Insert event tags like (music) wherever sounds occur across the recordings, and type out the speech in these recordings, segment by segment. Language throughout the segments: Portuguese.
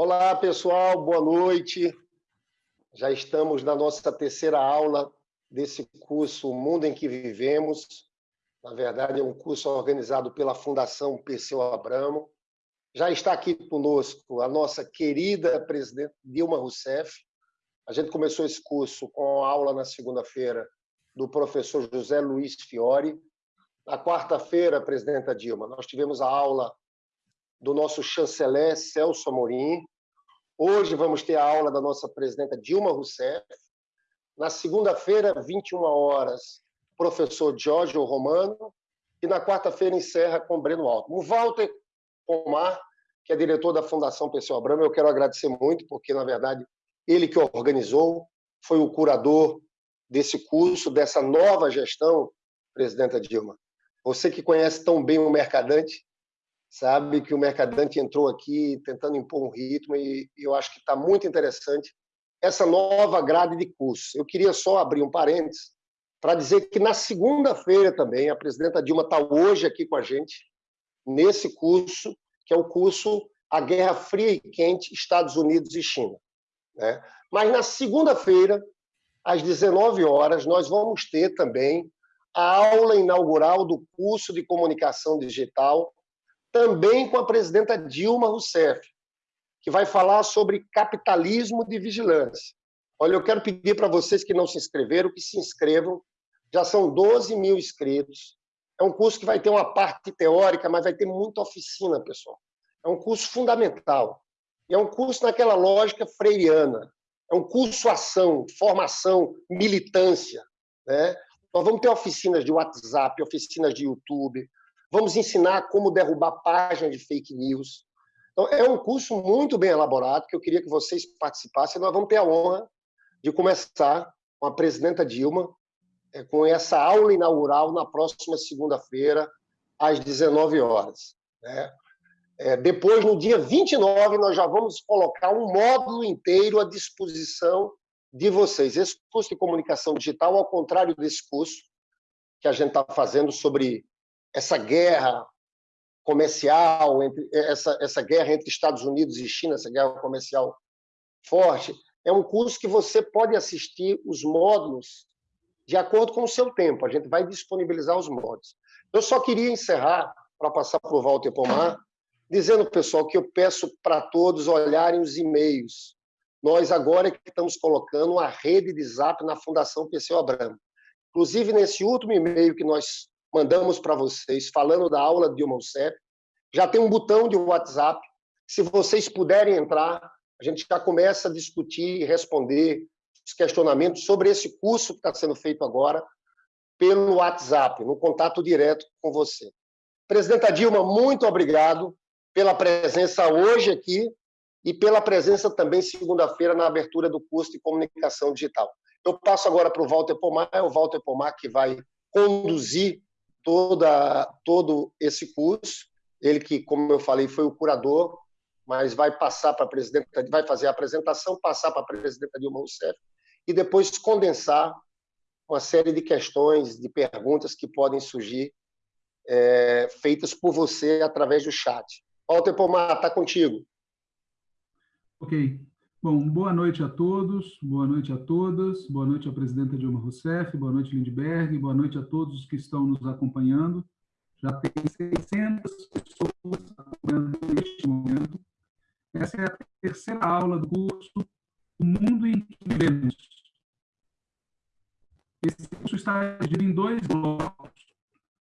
Olá, pessoal, boa noite. Já estamos na nossa terceira aula desse curso O Mundo em que Vivemos. Na verdade, é um curso organizado pela Fundação Perseu Abramo. Já está aqui conosco a nossa querida presidente Dilma Rousseff. A gente começou esse curso com a aula na segunda-feira do professor José Luiz Fiore. Na quarta-feira, presidenta Dilma, nós tivemos a aula do nosso chanceler Celso Amorim. Hoje vamos ter a aula da nossa presidenta Dilma Rousseff. Na segunda-feira, 21 horas, professor Giorgio Romano. E na quarta-feira encerra com Breno Alto. O Walter Pomar, que é diretor da Fundação Perseu Abramo, eu quero agradecer muito, porque, na verdade, ele que organizou, foi o curador desse curso, dessa nova gestão, presidenta Dilma. Você que conhece tão bem o Mercadante, sabe que o Mercadante entrou aqui tentando impor um ritmo e eu acho que está muito interessante essa nova grade de cursos. Eu queria só abrir um parênteses para dizer que na segunda-feira também, a presidenta Dilma está hoje aqui com a gente, nesse curso, que é o curso A Guerra Fria e Quente, Estados Unidos e China. Né? Mas na segunda-feira, às 19 horas, nós vamos ter também a aula inaugural do curso de comunicação digital também com a presidenta Dilma Rousseff, que vai falar sobre capitalismo de vigilância. Olha, eu quero pedir para vocês que não se inscreveram, que se inscrevam. Já são 12 mil inscritos. É um curso que vai ter uma parte teórica, mas vai ter muita oficina, pessoal. É um curso fundamental. E é um curso naquela lógica freiriana. É um curso ação, formação, militância. Né? Nós vamos ter oficinas de WhatsApp, oficinas de YouTube, Vamos ensinar como derrubar páginas de fake news. Então, é um curso muito bem elaborado, que eu queria que vocês participassem. Nós vamos ter a honra de começar com a presidenta Dilma, é, com essa aula inaugural na próxima segunda-feira, às 19 horas. Né? É, depois, no dia 29, nós já vamos colocar um módulo inteiro à disposição de vocês. Esse curso de comunicação digital, ao contrário desse curso que a gente está fazendo sobre essa guerra comercial, entre, essa, essa guerra entre Estados Unidos e China, essa guerra comercial forte, é um curso que você pode assistir os módulos de acordo com o seu tempo. A gente vai disponibilizar os módulos. Eu só queria encerrar, para passar para o Walter Pomar, dizendo, pessoal, que eu peço para todos olharem os e-mails. Nós agora é que estamos colocando a rede de zap na Fundação Perseu Abramo. Inclusive, nesse último e-mail que nós mandamos para vocês, falando da aula de Dilma Rousseff. Já tem um botão de WhatsApp. Se vocês puderem entrar, a gente já começa a discutir e responder os questionamentos sobre esse curso que está sendo feito agora pelo WhatsApp, no contato direto com você. Presidenta Dilma, muito obrigado pela presença hoje aqui e pela presença também segunda-feira na abertura do curso de comunicação digital. Eu passo agora para o Walter Pomar, é o Walter Pomar que vai conduzir toda, todo esse curso. Ele que, como eu falei, foi o curador, mas vai passar para a presidenta, vai fazer a apresentação, passar para a presidenta Dilma Rousseff e depois condensar uma série de questões, de perguntas que podem surgir é, feitas por você através do chat. Walter Pomar, está contigo. Ok. Bom, boa noite a todos, boa noite a todas, boa noite à presidenta Dilma Rousseff, boa noite Lindbergh, boa noite a todos que estão nos acompanhando. Já tem 600 pessoas acompanhando neste momento. Essa é a terceira aula do curso O Mundo em que Vivemos. Esse curso está dividido em dois blocos.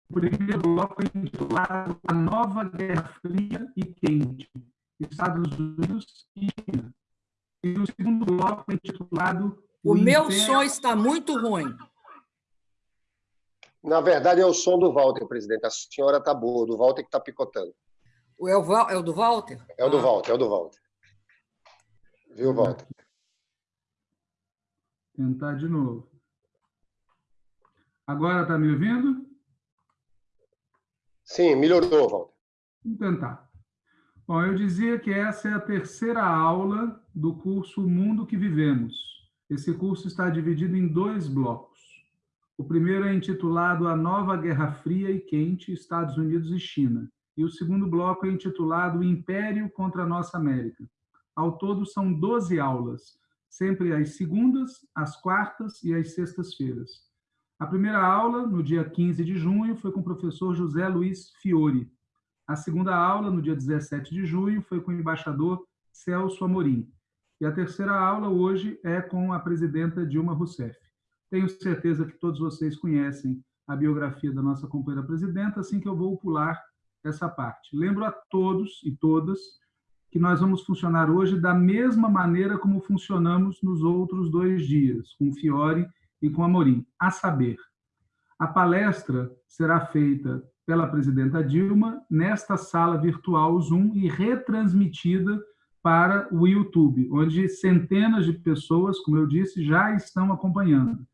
O primeiro bloco é intitulado A Nova Guerra Fria e Quente, Estados Unidos e China e o segundo bloco é intitulado... O, o meu Império... som está muito ruim. Na verdade, é o som do Walter, presidente. A senhora está boa, do Walter que está picotando. É o, é o do Walter? É o do ah. Walter, é o do Walter. Viu, Walter? Tentar de novo. Agora está me ouvindo? Sim, melhorou, Walter. Vamos tentar. Bom, eu dizia que essa é a terceira aula do curso Mundo que Vivemos. Esse curso está dividido em dois blocos. O primeiro é intitulado A Nova Guerra Fria e Quente, Estados Unidos e China. E o segundo bloco é intitulado Império contra a Nossa América. Ao todo, são 12 aulas, sempre às segundas, às quartas e às sextas-feiras. A primeira aula, no dia 15 de junho, foi com o professor José Luiz Fiore. A segunda aula, no dia 17 de junho, foi com o embaixador Celso Amorim. E a terceira aula, hoje, é com a presidenta Dilma Rousseff. Tenho certeza que todos vocês conhecem a biografia da nossa companheira presidenta, assim que eu vou pular essa parte. Lembro a todos e todas que nós vamos funcionar hoje da mesma maneira como funcionamos nos outros dois dias, com Fiore e com Amorim, a saber, a palestra será feita pela presidenta Dilma nesta sala virtual Zoom e retransmitida para o YouTube, onde centenas de pessoas, como eu disse, já estão acompanhando.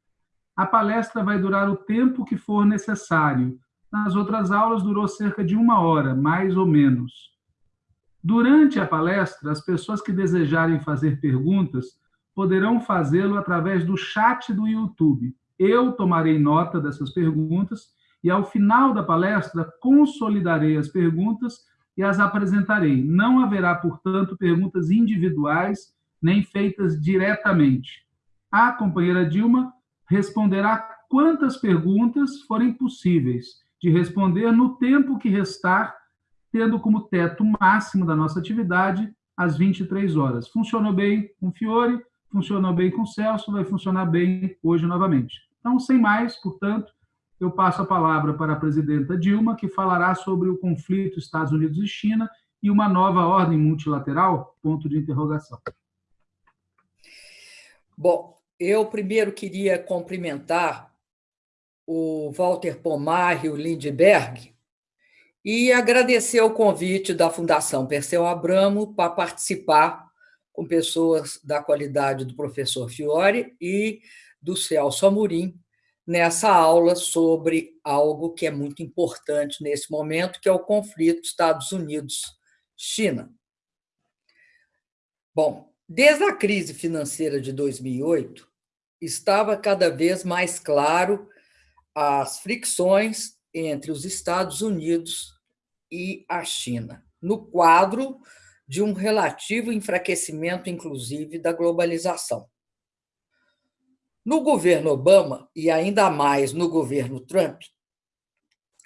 A palestra vai durar o tempo que for necessário. Nas outras aulas durou cerca de uma hora, mais ou menos. Durante a palestra, as pessoas que desejarem fazer perguntas poderão fazê-lo através do chat do YouTube. Eu tomarei nota dessas perguntas e, ao final da palestra, consolidarei as perguntas e as apresentarei. Não haverá, portanto, perguntas individuais nem feitas diretamente. A companheira Dilma responderá quantas perguntas forem possíveis de responder no tempo que restar, tendo como teto máximo da nossa atividade às 23 horas. Funcionou bem com Fiore, funcionou bem com Celso, vai funcionar bem hoje novamente. Então, sem mais, portanto, eu passo a palavra para a presidenta Dilma, que falará sobre o conflito Estados Unidos e China e uma nova ordem multilateral? Ponto de interrogação. Bom, eu primeiro queria cumprimentar o Walter Pomar e o Lindbergh e agradecer o convite da Fundação Perseu Abramo para participar com pessoas da qualidade do professor Fiore e do Celso Amorim nessa aula sobre algo que é muito importante nesse momento, que é o conflito Estados Unidos-China. Bom, Desde a crise financeira de 2008, estava cada vez mais claro as fricções entre os Estados Unidos e a China, no quadro de um relativo enfraquecimento, inclusive, da globalização. No governo Obama, e ainda mais no governo Trump,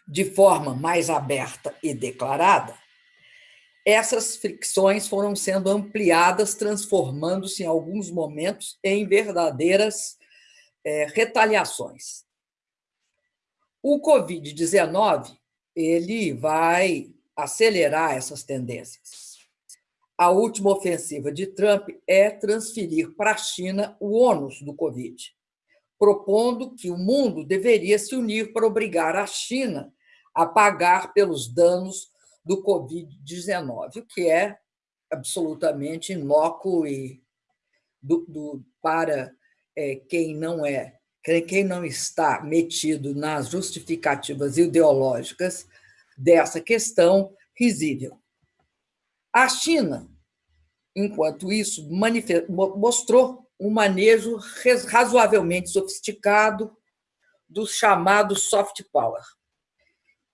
de forma mais aberta e declarada, essas fricções foram sendo ampliadas, transformando-se em alguns momentos em verdadeiras é, retaliações. O Covid-19 ele vai acelerar essas tendências. A última ofensiva de Trump é transferir para a China o ônus do Covid, propondo que o mundo deveria se unir para obrigar a China a pagar pelos danos do Covid-19, o que é absolutamente inócuo e do, do, para é, quem não é, quem não está metido nas justificativas ideológicas dessa questão risível. A China, enquanto isso, mostrou um manejo razoavelmente sofisticado do chamado soft power.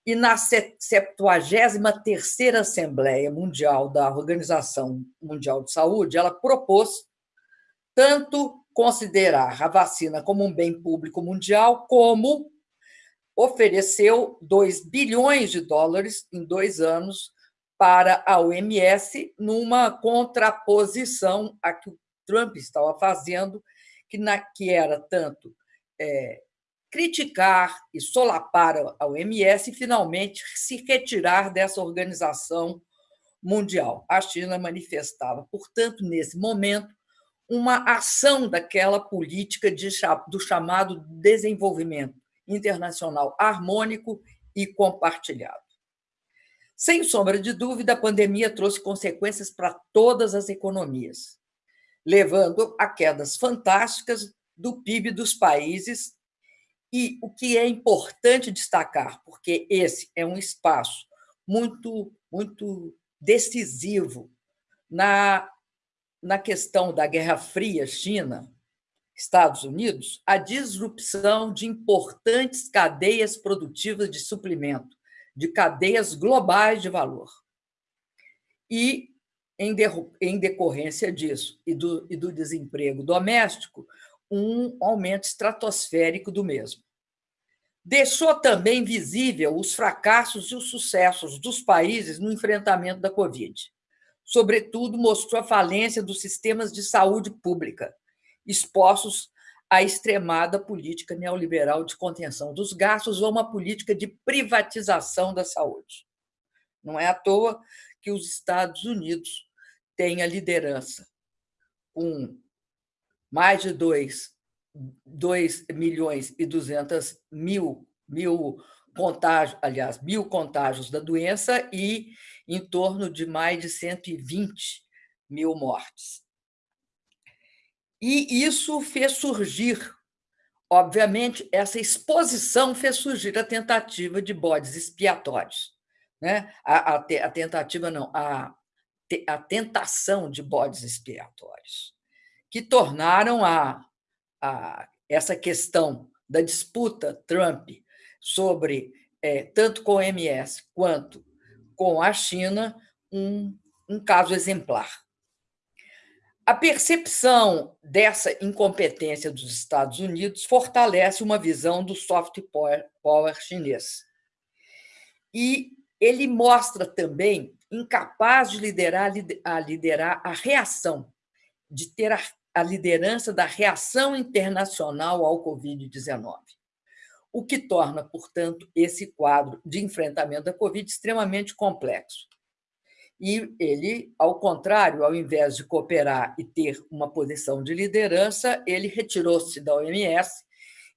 E na 73ª Assembleia Mundial da Organização Mundial de Saúde, ela propôs tanto considerar a vacina como um bem público mundial, como ofereceu 2 bilhões de dólares em dois anos para a OMS, numa contraposição a que o Trump estava fazendo, que, na, que era tanto é, criticar e solapar a OMS e, finalmente, se retirar dessa organização mundial. A China manifestava, portanto, nesse momento, uma ação daquela política de, do chamado desenvolvimento internacional harmônico e compartilhado. Sem sombra de dúvida, a pandemia trouxe consequências para todas as economias, levando a quedas fantásticas do PIB dos países. E o que é importante destacar, porque esse é um espaço muito, muito decisivo na, na questão da Guerra Fria China, Estados Unidos, a disrupção de importantes cadeias produtivas de suprimento, de cadeias globais de valor. E em, de, em decorrência disso e do, e do desemprego doméstico, um aumento estratosférico do mesmo. Deixou também visível os fracassos e os sucessos dos países no enfrentamento da Covid. Sobretudo, mostrou a falência dos sistemas de saúde pública, expostos à extremada política neoliberal de contenção dos gastos ou uma política de privatização da saúde. Não é à toa que os Estados Unidos têm a liderança, com mais de 2, 2 milhões e 200 mil, mil contágios, aliás, mil contágios da doença e em torno de mais de 120 mil mortes. E isso fez surgir, obviamente, essa exposição fez surgir a tentativa de bodes expiatórios. Né? A, a, a tentativa, não, a, a tentação de bodes expiatórios, que tornaram a, a, essa questão da disputa Trump sobre, é, tanto com o MS quanto com a China, um, um caso exemplar. A percepção dessa incompetência dos Estados Unidos fortalece uma visão do soft power, power chinês. E ele mostra também incapaz de liderar a liderar a reação, de ter a, a liderança da reação internacional ao Covid-19, o que torna, portanto, esse quadro de enfrentamento da Covid extremamente complexo. E ele, ao contrário, ao invés de cooperar e ter uma posição de liderança, ele retirou-se da OMS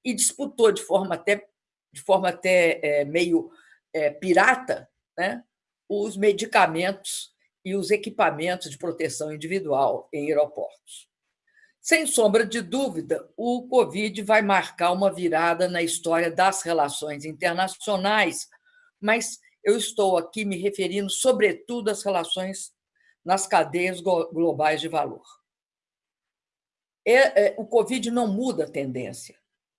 e disputou de forma até, de forma até é, meio é, pirata né, os medicamentos e os equipamentos de proteção individual em aeroportos. Sem sombra de dúvida, o Covid vai marcar uma virada na história das relações internacionais, mas eu estou aqui me referindo, sobretudo, às relações nas cadeias globais de valor. É, é, o Covid não muda a tendência,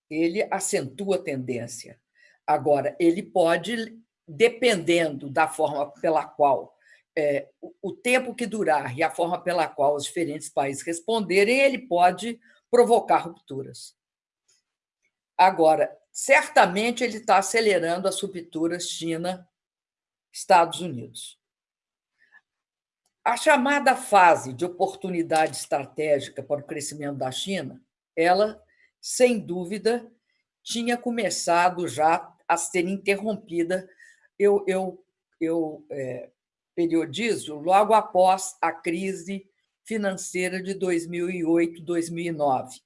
ele acentua a tendência. Agora, ele pode, dependendo da forma pela qual é, o tempo que durar e a forma pela qual os diferentes países responderem, ele pode provocar rupturas. Agora, certamente ele está acelerando as rupturas China Estados Unidos. A chamada fase de oportunidade estratégica para o crescimento da China, ela, sem dúvida, tinha começado já a ser interrompida. Eu, eu, eu é, periodizo logo após a crise financeira de 2008, 2009,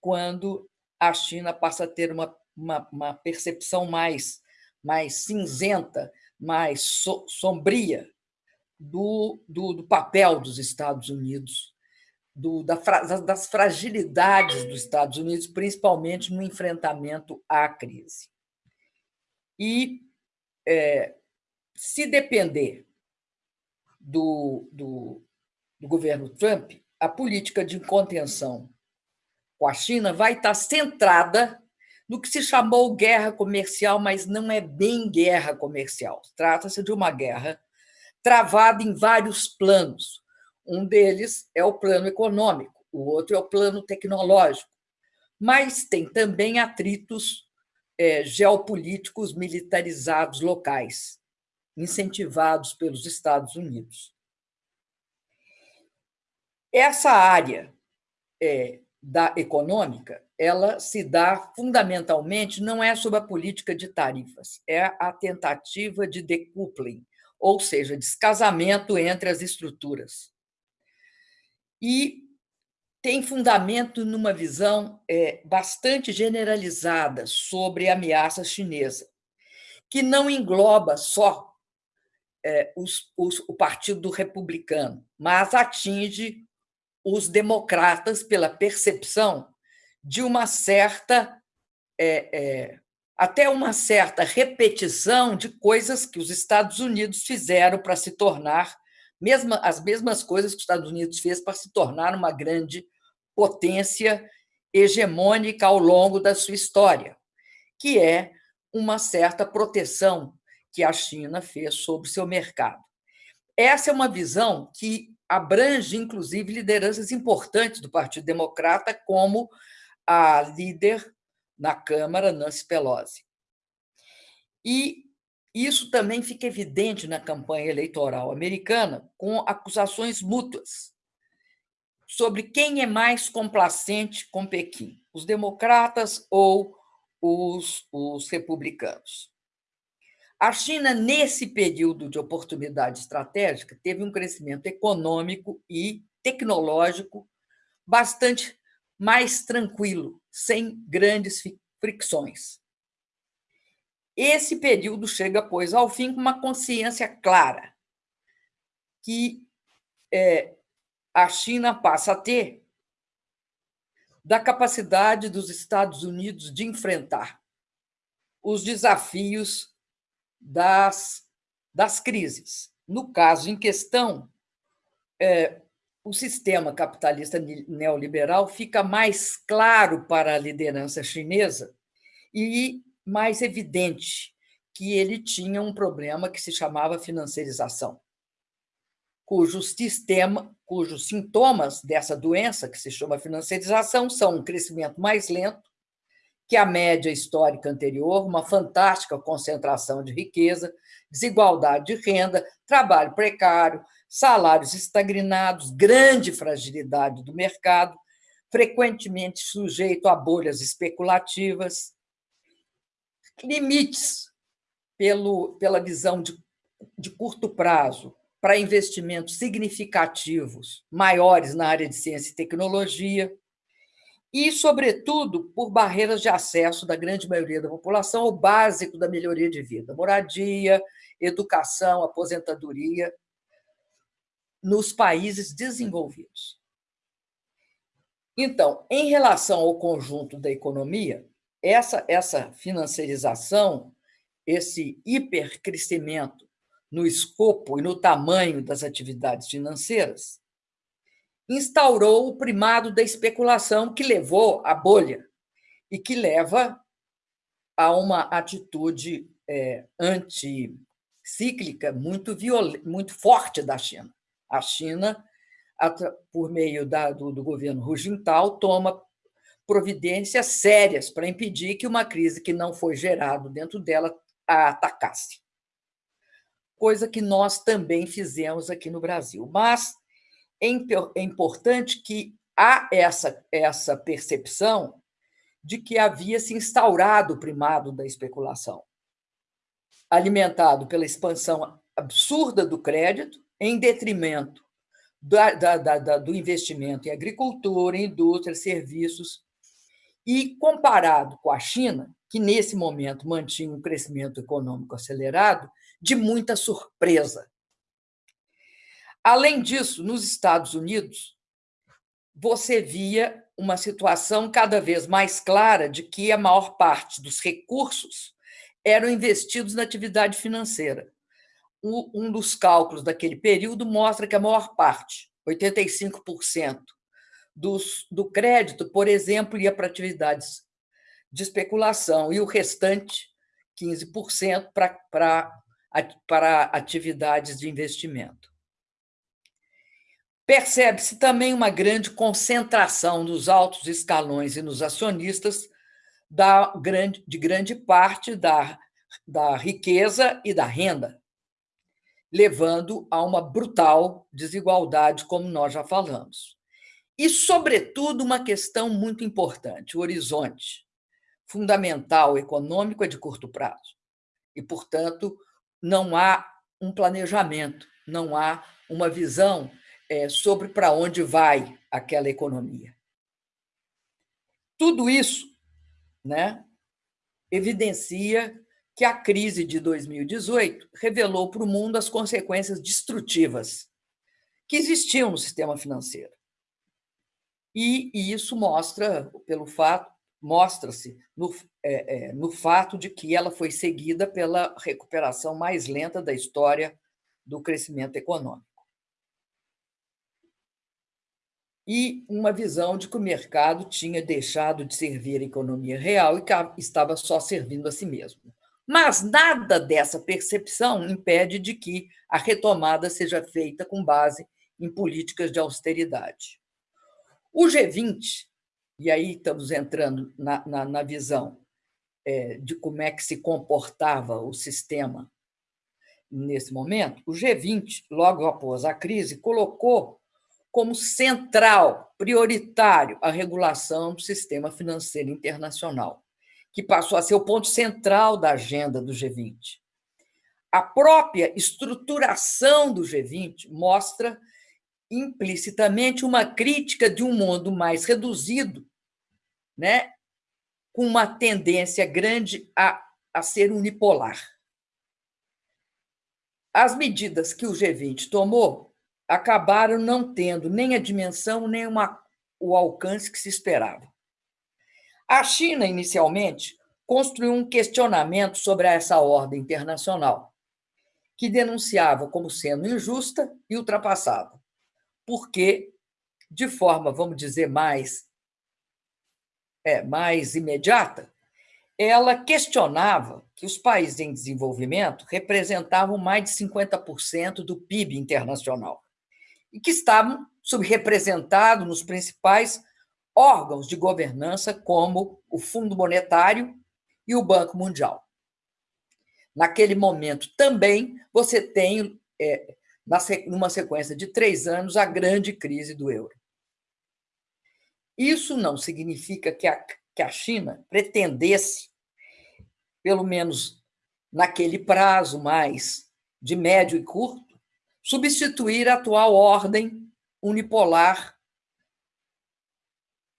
quando a China passa a ter uma, uma, uma percepção mais, mais cinzenta mais so, sombria do, do, do, papel dos Estados Unidos, do, da, das fragilidades dos Estados Unidos, principalmente no enfrentamento à crise. E, é, se depender do, do, do governo Trump, a política de contenção com a China vai estar centrada no que se chamou guerra comercial, mas não é bem guerra comercial. Trata-se de uma guerra travada em vários planos. Um deles é o plano econômico, o outro é o plano tecnológico, mas tem também atritos é, geopolíticos militarizados locais, incentivados pelos Estados Unidos. Essa área é, da econômica ela se dá fundamentalmente não é sobre a política de tarifas, é a tentativa de decoupling, ou seja, descasamento entre as estruturas. E tem fundamento numa visão é, bastante generalizada sobre a ameaça chinesa, que não engloba só é, os, os, o Partido Republicano, mas atinge os democratas pela percepção de uma certa, é, é, até uma certa repetição de coisas que os Estados Unidos fizeram para se tornar, mesma, as mesmas coisas que os Estados Unidos fez para se tornar uma grande potência hegemônica ao longo da sua história, que é uma certa proteção que a China fez sobre seu mercado. Essa é uma visão que abrange, inclusive, lideranças importantes do Partido Democrata, como a líder na Câmara, Nancy Pelosi. E isso também fica evidente na campanha eleitoral americana, com acusações mútuas sobre quem é mais complacente com Pequim, os democratas ou os, os republicanos. A China, nesse período de oportunidade estratégica, teve um crescimento econômico e tecnológico bastante mais tranquilo, sem grandes fricções. Esse período chega, pois, ao fim com uma consciência clara que é, a China passa a ter da capacidade dos Estados Unidos de enfrentar os desafios das, das crises. No caso em questão, é, o sistema capitalista neoliberal fica mais claro para a liderança chinesa e mais evidente que ele tinha um problema que se chamava financiarização, cujo sistema, cujos sintomas dessa doença, que se chama financiarização, são um crescimento mais lento que a média histórica anterior, uma fantástica concentração de riqueza, desigualdade de renda, trabalho precário, salários estagnados, grande fragilidade do mercado, frequentemente sujeito a bolhas especulativas, limites pelo, pela visão de, de curto prazo para investimentos significativos, maiores na área de ciência e tecnologia, e, sobretudo, por barreiras de acesso da grande maioria da população ao básico da melhoria de vida, moradia, educação, aposentadoria, nos países desenvolvidos. Então, em relação ao conjunto da economia, essa, essa financiarização, esse hipercrescimento no escopo e no tamanho das atividades financeiras, instaurou o primado da especulação que levou à bolha e que leva a uma atitude é, anticíclica muito, muito forte da China. A China, por meio da, do, do governo Hu Jintao, toma providências sérias para impedir que uma crise que não foi gerada dentro dela a atacasse. Coisa que nós também fizemos aqui no Brasil. Mas é, é importante que há essa, essa percepção de que havia se instaurado o primado da especulação, alimentado pela expansão absurda do crédito, em detrimento da, da, da, do investimento em agricultura, indústria, serviços, e comparado com a China, que nesse momento mantinha um crescimento econômico acelerado, de muita surpresa. Além disso, nos Estados Unidos, você via uma situação cada vez mais clara de que a maior parte dos recursos eram investidos na atividade financeira um dos cálculos daquele período mostra que a maior parte, 85%, dos, do crédito, por exemplo, ia para atividades de especulação e o restante, 15%, para, para, para atividades de investimento. Percebe-se também uma grande concentração nos altos escalões e nos acionistas da grande, de grande parte da, da riqueza e da renda levando a uma brutal desigualdade, como nós já falamos. E, sobretudo, uma questão muito importante: o horizonte fundamental econômico é de curto prazo. E, portanto, não há um planejamento, não há uma visão é, sobre para onde vai aquela economia. Tudo isso né, evidencia que a crise de 2018 revelou para o mundo as consequências destrutivas que existiam no sistema financeiro. E, e isso mostra, pelo fato, mostra-se no, é, é, no fato de que ela foi seguida pela recuperação mais lenta da história do crescimento econômico. E uma visão de que o mercado tinha deixado de servir a economia real e estava só servindo a si mesmo. Mas nada dessa percepção impede de que a retomada seja feita com base em políticas de austeridade. O G20, e aí estamos entrando na, na, na visão é, de como é que se comportava o sistema nesse momento, o G20, logo após a crise, colocou como central, prioritário, a regulação do sistema financeiro internacional, que passou a ser o ponto central da agenda do G20. A própria estruturação do G20 mostra implicitamente uma crítica de um mundo mais reduzido, né, com uma tendência grande a, a ser unipolar. As medidas que o G20 tomou acabaram não tendo nem a dimensão nem uma, o alcance que se esperava. A China, inicialmente, construiu um questionamento sobre essa ordem internacional, que denunciava como sendo injusta e ultrapassada, porque, de forma, vamos dizer, mais, é, mais imediata, ela questionava que os países em desenvolvimento representavam mais de 50% do PIB internacional e que estavam subrepresentados nos principais órgãos de governança, como o Fundo Monetário e o Banco Mundial. Naquele momento também você tem, é, numa sequência de três anos, a grande crise do euro. Isso não significa que a que a China pretendesse, pelo menos naquele prazo mais de médio e curto, substituir a atual ordem unipolar,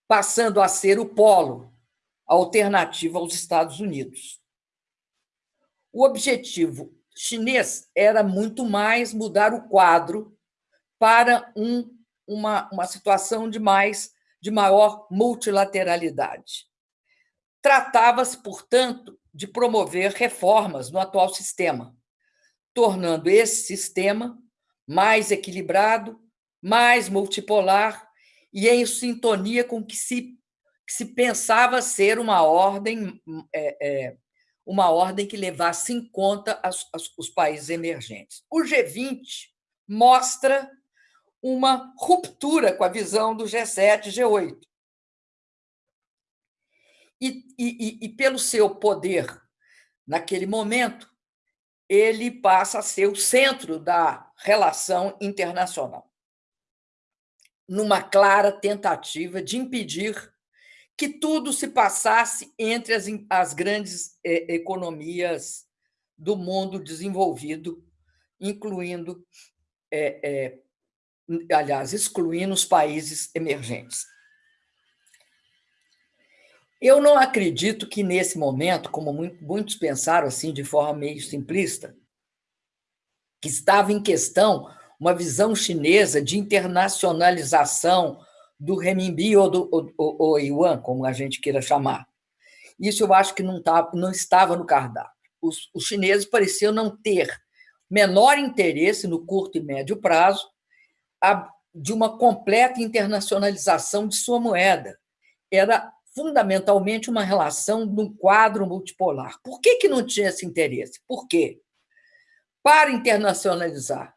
passando a ser o polo alternativo aos Estados Unidos. O objetivo chinês era muito mais mudar o quadro para um, uma, uma situação de mais de maior multilateralidade. Tratava-se, portanto, de promover reformas no atual sistema, tornando esse sistema mais equilibrado, mais multipolar e em sintonia com o que se, que se pensava ser uma ordem, é, é, uma ordem que levasse em conta as, as, os países emergentes. O G20 mostra uma ruptura com a visão do G7 e G8. E, e, e, pelo seu poder naquele momento, ele passa a ser o centro da relação internacional, numa clara tentativa de impedir que tudo se passasse entre as, as grandes eh, economias do mundo desenvolvido, incluindo eh, eh, aliás, excluindo os países emergentes. Eu não acredito que, nesse momento, como muitos pensaram assim, de forma meio simplista, que estava em questão uma visão chinesa de internacionalização do renminbi ou do ou, ou, yuan, como a gente queira chamar. Isso eu acho que não, tá, não estava no cardápio. Os, os chineses pareciam não ter menor interesse no curto e médio prazo de uma completa internacionalização de sua moeda. Era fundamentalmente uma relação num quadro multipolar. Por que, que não tinha esse interesse? Por quê? Para internacionalizar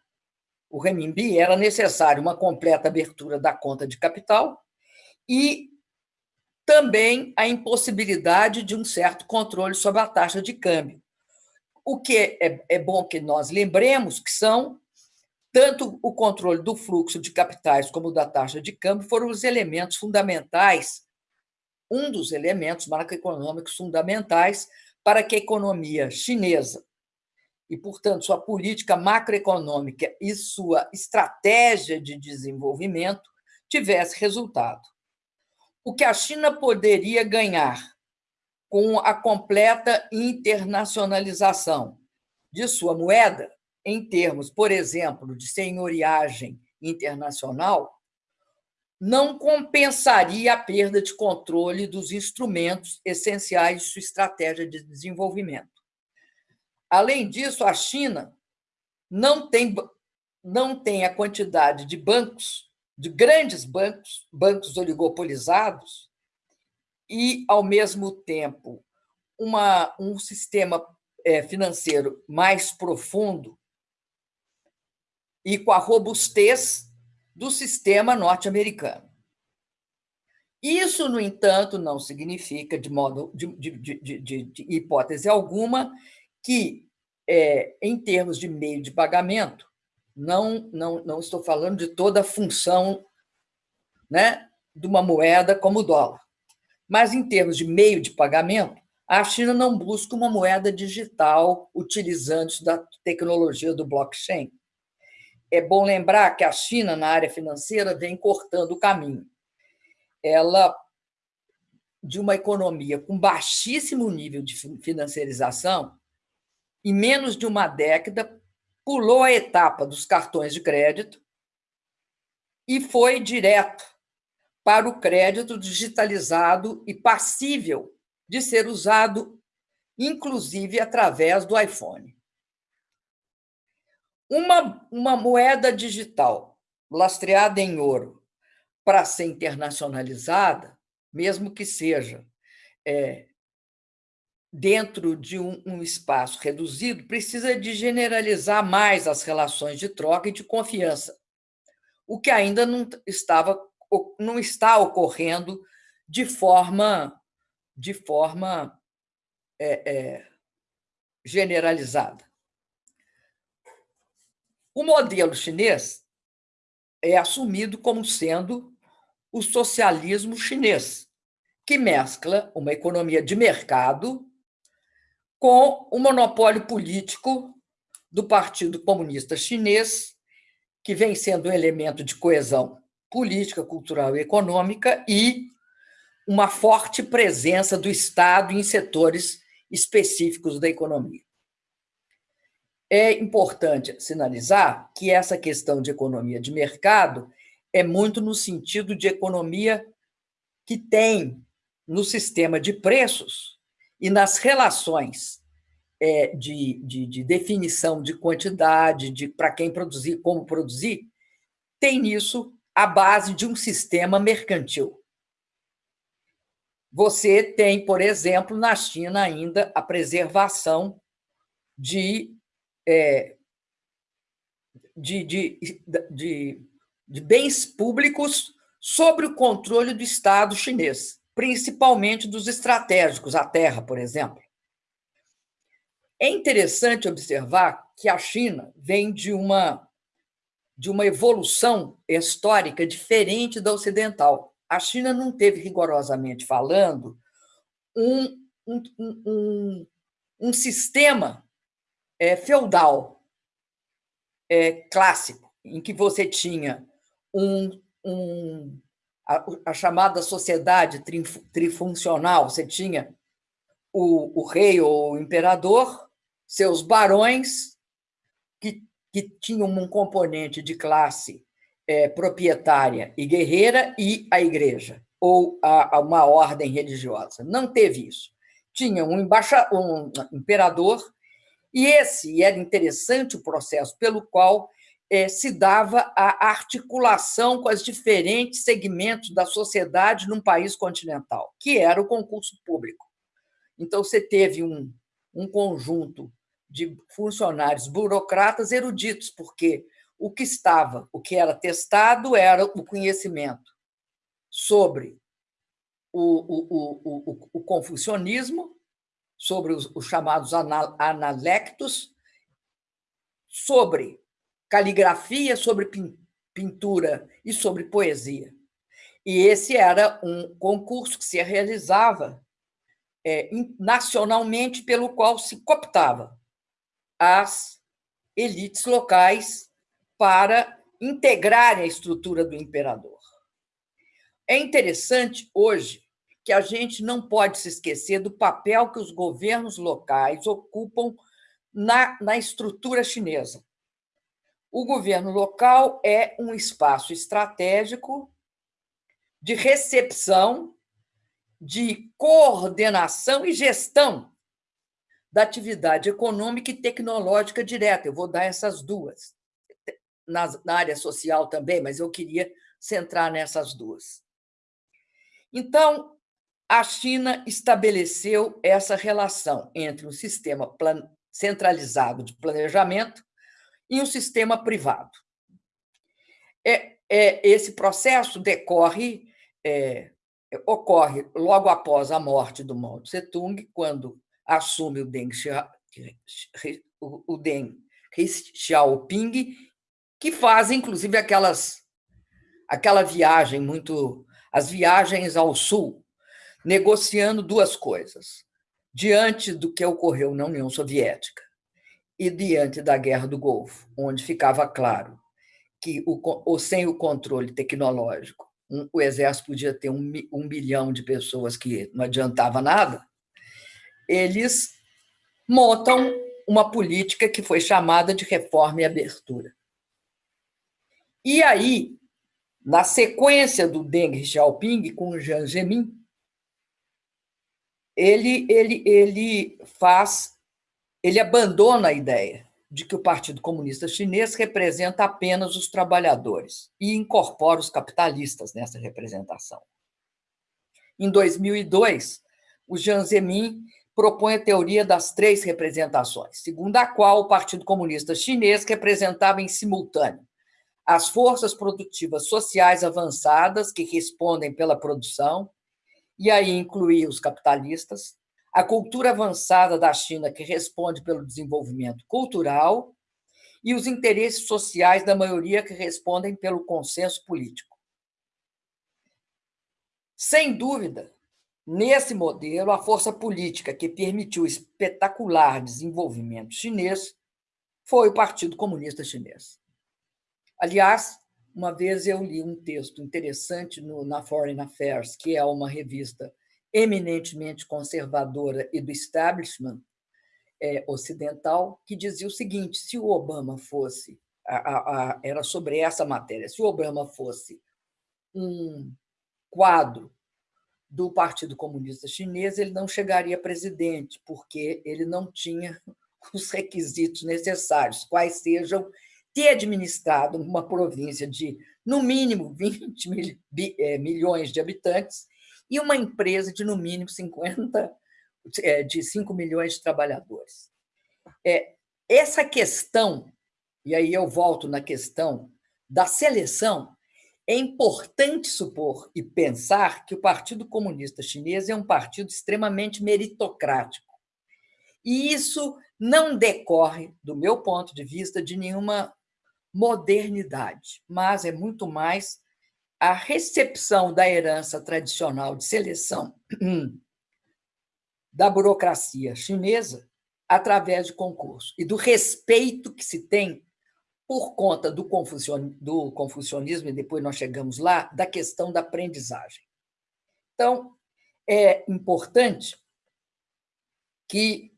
o renminbi, era necessário uma completa abertura da conta de capital e também a impossibilidade de um certo controle sobre a taxa de câmbio. O que é, é bom que nós lembremos que são tanto o controle do fluxo de capitais como da taxa de câmbio foram os elementos fundamentais, um dos elementos macroeconômicos fundamentais para que a economia chinesa e, portanto, sua política macroeconômica e sua estratégia de desenvolvimento tivesse resultado. O que a China poderia ganhar com a completa internacionalização de sua moeda em termos, por exemplo, de senhoriagem internacional, não compensaria a perda de controle dos instrumentos essenciais de sua estratégia de desenvolvimento. Além disso, a China não tem, não tem a quantidade de bancos, de grandes bancos, bancos oligopolizados, e, ao mesmo tempo, uma, um sistema é, financeiro mais profundo e com a robustez do sistema norte-americano. Isso, no entanto, não significa, de modo de, de, de, de hipótese alguma, que, é, em termos de meio de pagamento, não, não, não estou falando de toda a função né, de uma moeda como o dólar, mas em termos de meio de pagamento, a China não busca uma moeda digital utilizando da tecnologia do blockchain. É bom lembrar que a China, na área financeira, vem cortando o caminho ela de uma economia com baixíssimo nível de financiarização, em menos de uma década, pulou a etapa dos cartões de crédito e foi direto para o crédito digitalizado e passível de ser usado, inclusive através do iPhone. Uma, uma moeda digital lastreada em ouro para ser internacionalizada, mesmo que seja é, dentro de um, um, espaço reduzido, precisa de generalizar mais as relações de troca e de confiança, o que ainda não estava não está ocorrendo de forma de forma é, é, generalizada. O modelo chinês é assumido como sendo o socialismo chinês, que mescla uma economia de mercado com o monopólio político do Partido Comunista Chinês, que vem sendo um elemento de coesão política, cultural e econômica, e uma forte presença do Estado em setores específicos da economia. É importante sinalizar que essa questão de economia de mercado é muito no sentido de economia que tem no sistema de preços e nas relações é, de, de, de, definição de quantidade, de para quem produzir, como produzir, tem nisso a base de um sistema mercantil. Você tem, por exemplo, na China ainda a preservação de é, de, de, de, de bens públicos sobre o controle do Estado chinês, principalmente dos estratégicos, a terra, por exemplo. É interessante observar que a China vem de uma, de uma evolução histórica diferente da ocidental. A China não teve, rigorosamente falando, um, um, um, um sistema é, feudal é, clássico, em que você tinha um, um a, a, chamada sociedade trifuncional, você tinha o, o rei ou o imperador, seus barões, que, que tinham um componente de classe é, proprietária e guerreira, e a igreja, ou a, a uma ordem religiosa. Não teve isso. Tinha um, embaixa, um imperador e esse era interessante o processo pelo qual é, se dava a articulação com os diferentes segmentos da sociedade num país continental, que era o concurso público. Então, você teve um, um conjunto de funcionários burocratas eruditos, porque o que estava, o que era testado era o conhecimento sobre o, o, o, o, confucionismo, sobre os, os chamados analectos, sobre caligrafia, sobre pintura e sobre poesia. E esse era um concurso que se realizava é, nacionalmente, pelo qual se cooptava as elites locais para integrarem a estrutura do imperador. É interessante hoje que a gente não pode se esquecer do papel que os governos locais ocupam na, na estrutura chinesa. O governo local é um espaço estratégico de recepção, de coordenação e gestão da atividade econômica e tecnológica direta. Eu vou dar essas duas. Na, área social também, mas eu queria centrar nessas duas. Então, a China estabeleceu essa relação entre o sistema centralizado de planejamento e o sistema privado. É, é, esse processo decorre, é, ocorre logo após a morte do Mao Tse-tung, quando assume o Deng, o Deng Xiaoping, que faz, inclusive, aquelas, aquela viagem muito... as viagens ao sul, negociando duas coisas. Diante do que ocorreu na União Soviética e diante da Guerra do Golfo, onde ficava claro que, o, sem o controle tecnológico, um, o Exército podia ter um, um bilhão de pessoas que não adiantava nada, eles montam uma política que foi chamada de reforma e abertura. E aí, na sequência do Deng Xiaoping com Jiang Zemin, ele, ele, ele faz, ele abandona a ideia de que o Partido Comunista Chinês representa apenas os trabalhadores e incorpora os capitalistas nessa representação. Em 2002, o Jiang Zemin propõe a teoria das três representações, segundo a qual o Partido Comunista Chinês representava em simultâneo as forças produtivas sociais avançadas que respondem pela produção, e aí incluía os capitalistas, a cultura avançada da China, que responde pelo desenvolvimento cultural, e os interesses sociais da maioria, que respondem pelo consenso político. Sem dúvida, nesse modelo, a força política que permitiu o espetacular desenvolvimento chinês foi o Partido Comunista Chinês. Aliás, uma vez eu li um texto interessante no, na Foreign Affairs, que é uma revista eminentemente conservadora e do establishment é, ocidental, que dizia o seguinte: se o Obama fosse, a, a, a, era sobre essa matéria, se o Obama fosse um quadro do Partido Comunista Chinês, ele não chegaria presidente, porque ele não tinha (laughs) os requisitos necessários, quais sejam ter administrado uma província de, no mínimo, (laughs) 20 mil, é, milhões de habitantes e uma empresa de, no mínimo, 50, é, de 5 milhões de trabalhadores. É, essa questão, e aí eu volto na questão da seleção, é importante supor e pensar que o Partido Comunista Chinês é um partido extremamente meritocrático. E isso não decorre, do meu ponto de vista, de nenhuma modernidade, mas é muito mais a recepção da herança tradicional de seleção (clears throat) da burocracia chinesa através de concurso e do respeito que se tem por conta do, do confucionismo, e depois nós chegamos lá, da questão da aprendizagem. Então, é importante que,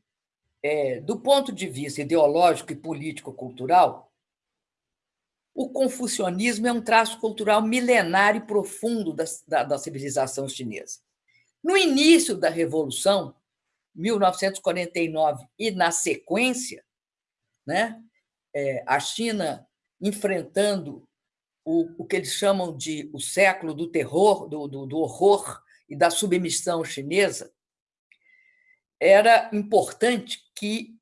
é, do ponto de vista ideológico e político-cultural, o confucionismo é um traço cultural milenário e profundo da, da, da civilização chinesa. No início da Revolução, 1949, e na sequência, né, é, a China enfrentando o, o que eles chamam de o século do terror, do, do, do horror e da submissão chinesa, era importante que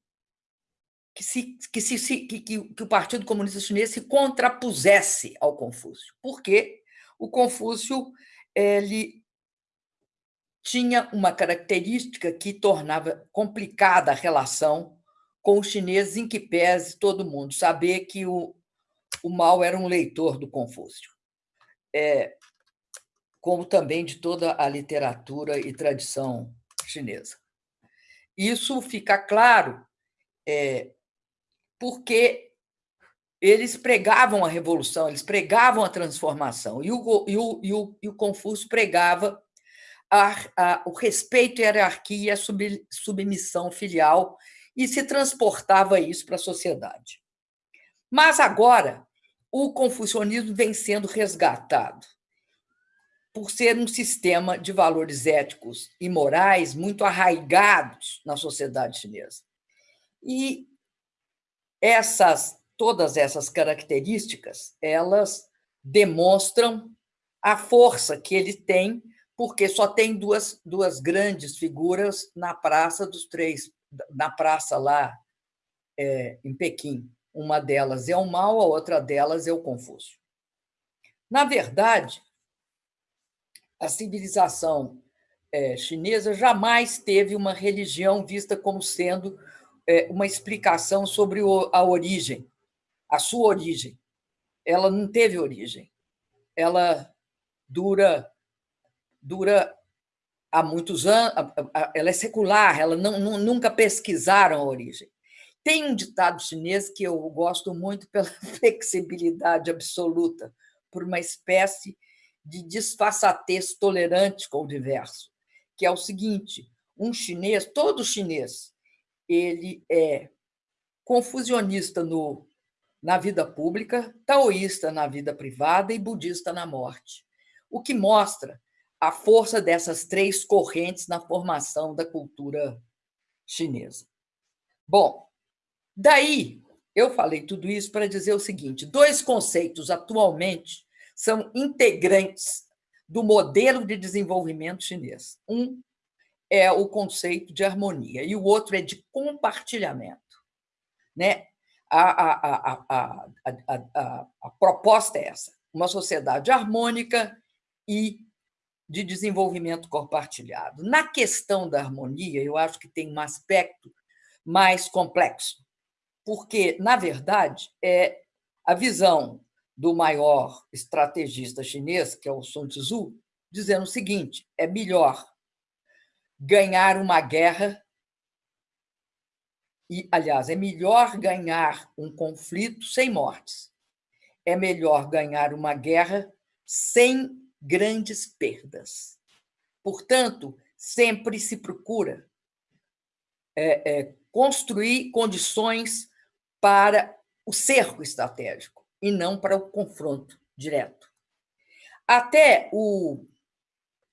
que, se, que, se, que, que, o Partido Comunista Chinês se contrapusesse ao Confúcio. Porque o Confúcio ele tinha uma característica que tornava complicada a relação com os chineses, em que pese todo mundo saber que o, o Mao era um leitor do Confúcio, é, como também de toda a literatura e tradição chinesa. Isso fica claro é, porque eles pregavam a revolução, eles pregavam a transformação, e o, e o, e o, e o Confúcio pregava a, a, o respeito, a hierarquia e a sub, submissão filial, e se transportava isso para a sociedade. Mas agora, o confucionismo vem sendo resgatado por ser um sistema de valores éticos e morais muito arraigados na sociedade chinesa. E essas, todas essas características, elas demonstram a força que ele tem, porque só tem duas, duas grandes figuras na Praça dos Três, na praça lá é, em Pequim. Uma delas é o Mao, a outra delas é o Confúcio. Na verdade, a civilização é, chinesa jamais teve uma religião vista como sendo uma explicação sobre a origem, a sua origem. Ela não teve origem. Ela dura dura há muitos anos, ela é secular, ela não, nunca pesquisaram a origem. Tem um ditado chinês que eu gosto muito pela (laughs) flexibilidade absoluta, por uma espécie de disfarçatez tolerante com o diverso, que é o seguinte: um chinês, todo chinês, ele é confusionista no, na vida pública, taoísta na vida privada e budista na morte, o que mostra a força dessas três correntes na formação da cultura chinesa. Bom, daí eu falei tudo isso para dizer o seguinte: dois conceitos atualmente são integrantes do modelo de desenvolvimento chinês. Um é o conceito de harmonia e o outro é de compartilhamento. Né? A, a, a, a, a proposta é essa: uma sociedade harmônica e de desenvolvimento compartilhado. Na questão da harmonia, eu acho que tem um aspecto mais complexo, porque, na verdade, é a visão do maior estrategista chinês, que é o Sun Tzu, dizendo o seguinte: é melhor ganhar uma guerra e, aliás, é melhor ganhar um conflito sem mortes. É melhor ganhar uma guerra sem grandes perdas. Portanto, sempre se procura é, é, construir condições para o cerco estratégico e não para o confronto direto. Até o,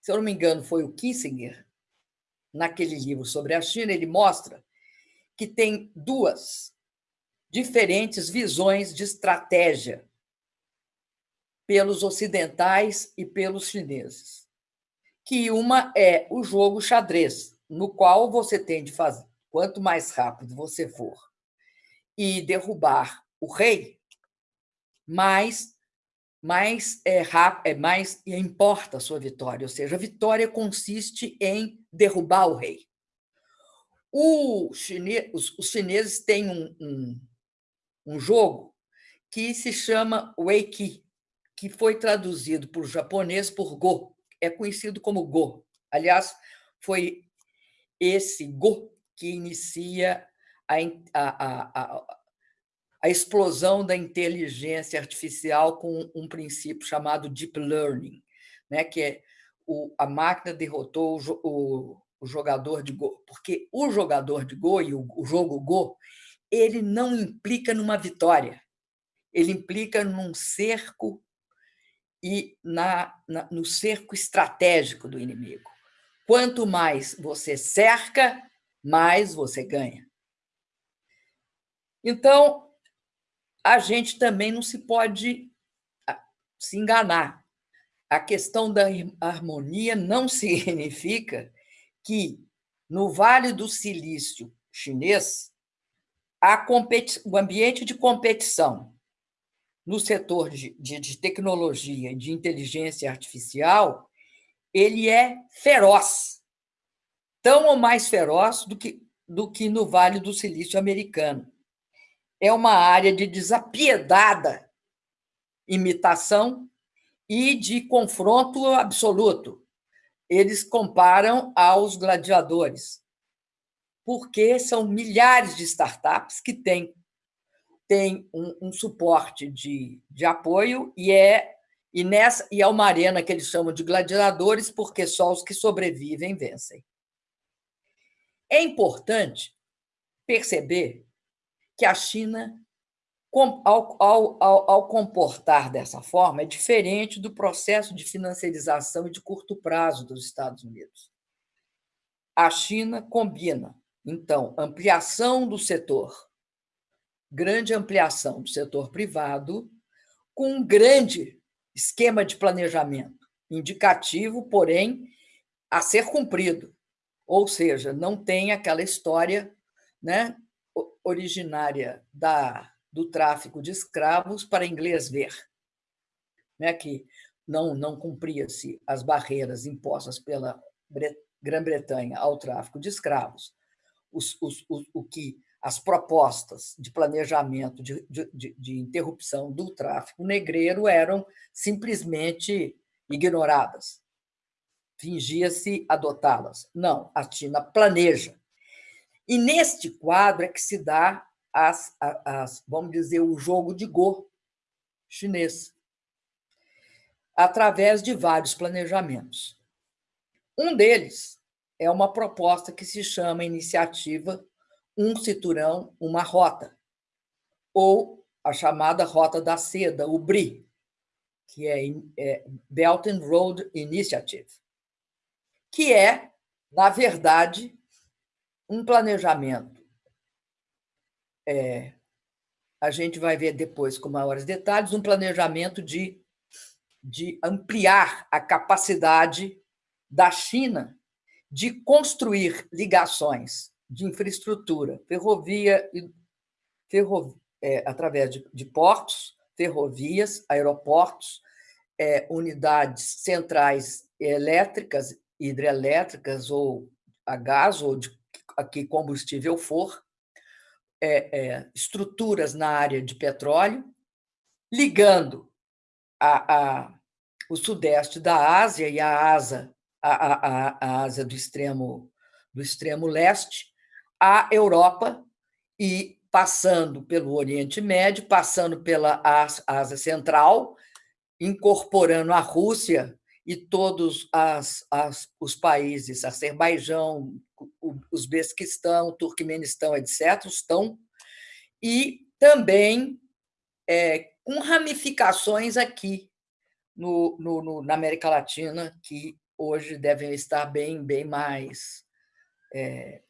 se eu não me engano, foi o Kissinger, naquele livro sobre a China, ele mostra que tem duas diferentes visões de estratégia pelos ocidentais e pelos chineses. Que uma é o jogo xadrez, no qual você tem de fazer, quanto mais rápido você for e derrubar o rei, mais mais é, é mais importa a sua vitória, ou seja, a vitória consiste em derrubar o rei. O os, os chineses têm um, um, um jogo que se chama Weiqi, que foi traduzido por japonês por Go, é conhecido como Go. Aliás, foi esse Go que inicia a, a, a, a explosão da inteligência artificial com um princípio chamado Deep Learning, né? que é o, a máquina derrotou o, o, o, jogador de Go. Porque o jogador de Go e o, o jogo Go, ele não implica numa vitória, ele implica num cerco e na, na, no cerco estratégico do inimigo. Quanto mais você cerca, mais você ganha. Então, a gente também não se pode ah, se enganar. A questão da harmonia não (laughs) significa que no Vale do Silício chinês, o ambiente de competição no setor de, de, de tecnologia de inteligência artificial, ele é feroz, tão ou mais feroz do que, do que no Vale do Silício americano. É uma área de desapiedada imitação e de confronto absoluto. Eles comparam aos gladiadores, porque são milhares de startups que têm tem um, um suporte de, de apoio e é e nessa e é uma arena que eles chamam de gladiadores porque só os que sobrevivem vencem. É importante perceber que a China, ao, ao, ao, ao, comportar dessa forma, é diferente do processo de financiarização de curto prazo dos Estados Unidos. A China combina, então, ampliação do setor grande ampliação do setor privado, com um grande esquema de planejamento, indicativo, porém, a ser cumprido. Ou seja, não tem aquela história né, originária da, do tráfico de escravos para inglês ver. né, que não, não cumpria-se as barreiras impostas pela Grã-Bretanha ao tráfico de escravos, os, os, os, o que as propostas de planejamento de, de, de interrupção do tráfico negreiro eram simplesmente ignoradas. Fingia-se adotá-las. Não, a China planeja. E neste quadro é que se dá as, as, vamos dizer, o jogo de Go chinês, através de vários planejamentos. Um deles é uma proposta que se chama Iniciativa Um Cinturão, Uma Rota, ou a chamada Rota da Seda, o BRI, que é, é Belt and Road Initiative, que é, na verdade, um planejamento. É, a gente vai ver depois com maiores detalhes, um planejamento de, de ampliar a capacidade da China de construir ligações de infraestrutura, ferrovia, ferro, é, através de, de, portos, ferrovias, aeroportos, é, unidades centrais elétricas, hidrelétricas ou a gás ou de a que combustível for, é, é, estruturas na área de petróleo, ligando a, a, o sudeste da Ásia e a Ásia, a, a, Ásia do extremo, do extremo leste à Europa e passando pelo Oriente Médio, passando pela Ásia Central, incorporando a Rússia e todos as, as, os países, Azerbaijão, o Uzbequistão, Turquemenistão, etc., estão, e também é, com ramificações aqui no, no, no, na América Latina, que hoje devem estar bem, bem mais é,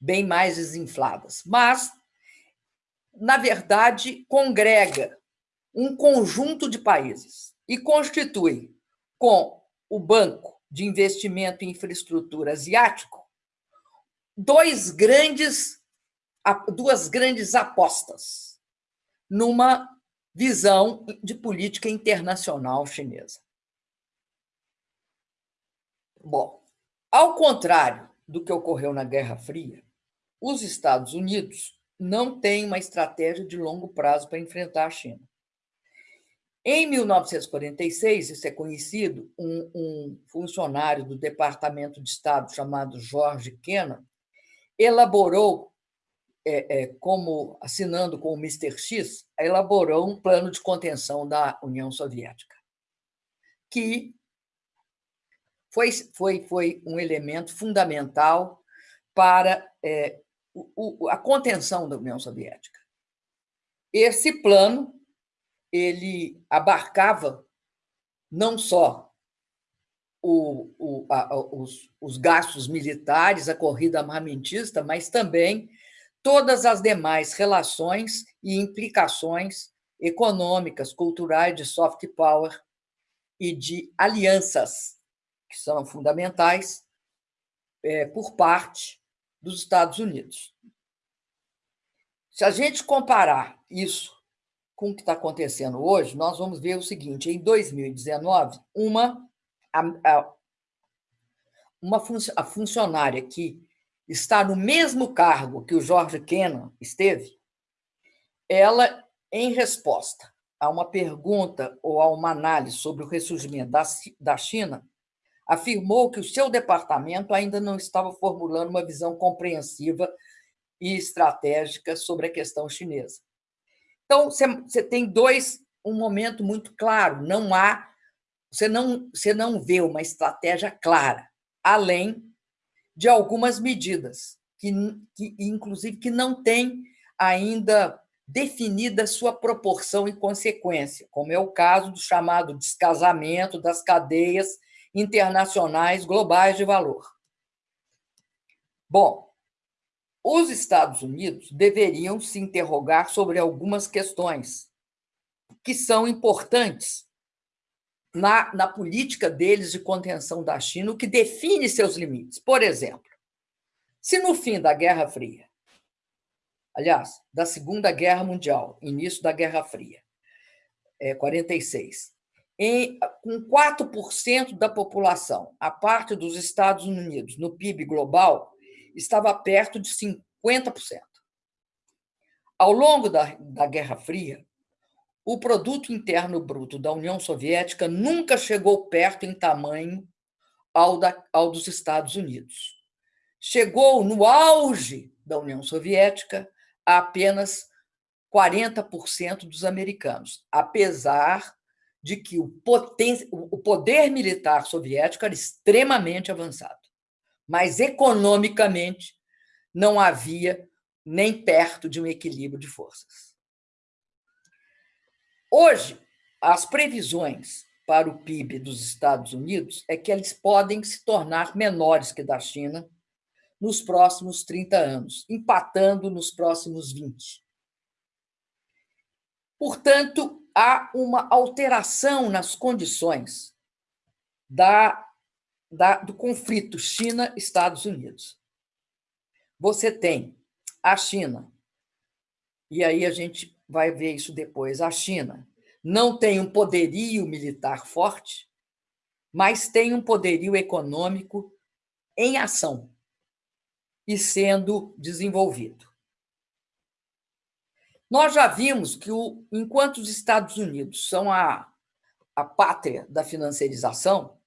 bem mais desinfladas. Mas, na verdade, congrega um conjunto de países e constitui, com o Banco de Investimento em Infraestrutura Asiático, dois grandes, duas grandes apostas numa visão de política internacional chinesa. Bom, ao contrário do que ocorreu na Guerra Fria, os Estados Unidos não têm uma estratégia de longo prazo para enfrentar a China. Em 1946, isso é conhecido, um, um funcionário do Departamento de Estado chamado George Kennan elaborou, é, é, como assinando com o Mr. X, elaborou um plano de contenção da União Soviética, que foi, foi, foi um elemento fundamental para é, o, a contenção da União Soviética. Esse plano ele abarcava não só o, o, a, os, os gastos militares, a corrida armamentista, mas também todas as demais relações e implicações econômicas, culturais, de soft power e de alianças, que são fundamentais é, por parte dos Estados Unidos. Se a gente comparar isso com o que está acontecendo hoje, nós vamos ver o seguinte: em 2019, uma a, uma fun a funcionária que está no mesmo cargo que o George Kennan esteve, ela, em resposta a uma pergunta ou a uma análise sobre o ressurgimento da, da China, afirmou que o seu departamento ainda não estava formulando uma visão compreensiva e estratégica sobre a questão chinesa. Então, você tem dois, um momento muito claro, não há você não, você não vê uma estratégia clara, além de algumas medidas, que, que inclusive que não tem ainda definida sua proporção e consequência, como é o caso do chamado descasamento das cadeias internacionais globais de valor. Bom, os Estados Unidos deveriam se interrogar sobre algumas questões que são importantes na, na política deles de contenção da China, o que define seus limites. Por exemplo, se no fim da Guerra Fria, aliás, da Segunda Guerra Mundial, início da Guerra Fria, é, 46, em, com 4% da população. A parte dos Estados Unidos no PIB global estava perto de 50%. Ao longo da, da Guerra Fria, o produto interno bruto da União Soviética nunca chegou perto em tamanho ao, da, ao dos Estados Unidos. Chegou no auge da União Soviética a apenas 40% dos americanos, apesar de que o, poten... o poder militar soviético era extremamente avançado, mas economicamente não havia nem perto de um equilíbrio de forças. Hoje, as previsões para o PIB dos Estados Unidos é que eles podem se tornar menores que da China nos próximos 30 anos, empatando nos próximos 20. Portanto, há uma alteração nas condições da, da, do conflito China-Estados Unidos. Você tem a China, e aí a gente vai ver isso depois. A China não tem um poderio militar forte, mas tem um poderio econômico em ação e sendo desenvolvido. Nós já vimos que, o, enquanto os Estados Unidos são a, a pátria da financiarização,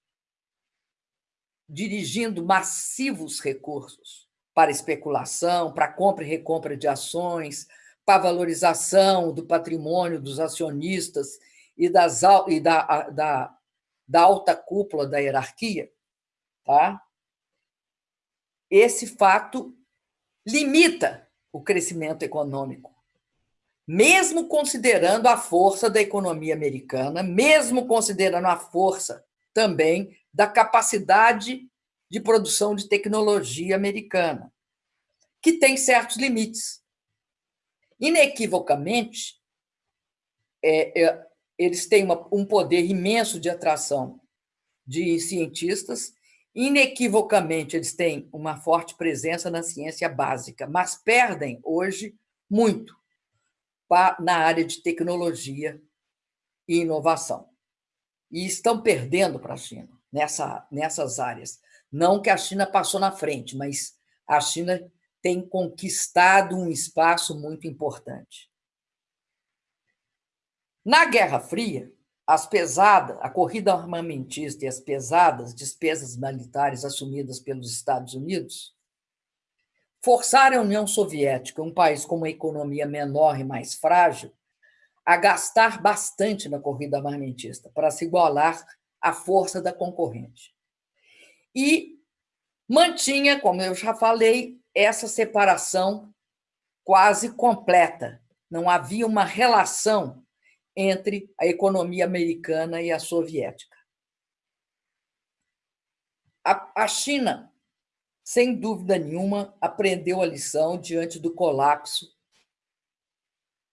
dirigindo massivos recursos para especulação, para compra e recompra de ações, para valorização do patrimônio dos acionistas e, das, e da, da, da alta cúpula da hierarquia, tá? esse fato limita o crescimento econômico mesmo considerando a força da economia americana, mesmo considerando a força também da capacidade de produção de tecnologia americana, que tem certos limites. Inequivocamente, é, é, eles têm uma, um poder imenso de atração de cientistas, inequivocamente, eles têm uma forte presença na ciência básica, mas perdem hoje muito na área de tecnologia e inovação. E estão perdendo para a China nessa, nessas áreas. Não que a China passou na frente, mas a China tem conquistado um espaço muito importante. Na Guerra Fria, as pesadas, a corrida armamentista e as pesadas despesas militares assumidas pelos Estados Unidos forçar a União Soviética, um país com uma economia menor e mais frágil, a gastar bastante na corrida armamentista para se igualar à força da concorrente. E mantinha, como eu já falei, essa separação quase completa. Não havia uma relação entre a economia americana e a soviética. A, China sem dúvida nenhuma, aprendeu a lição diante do colapso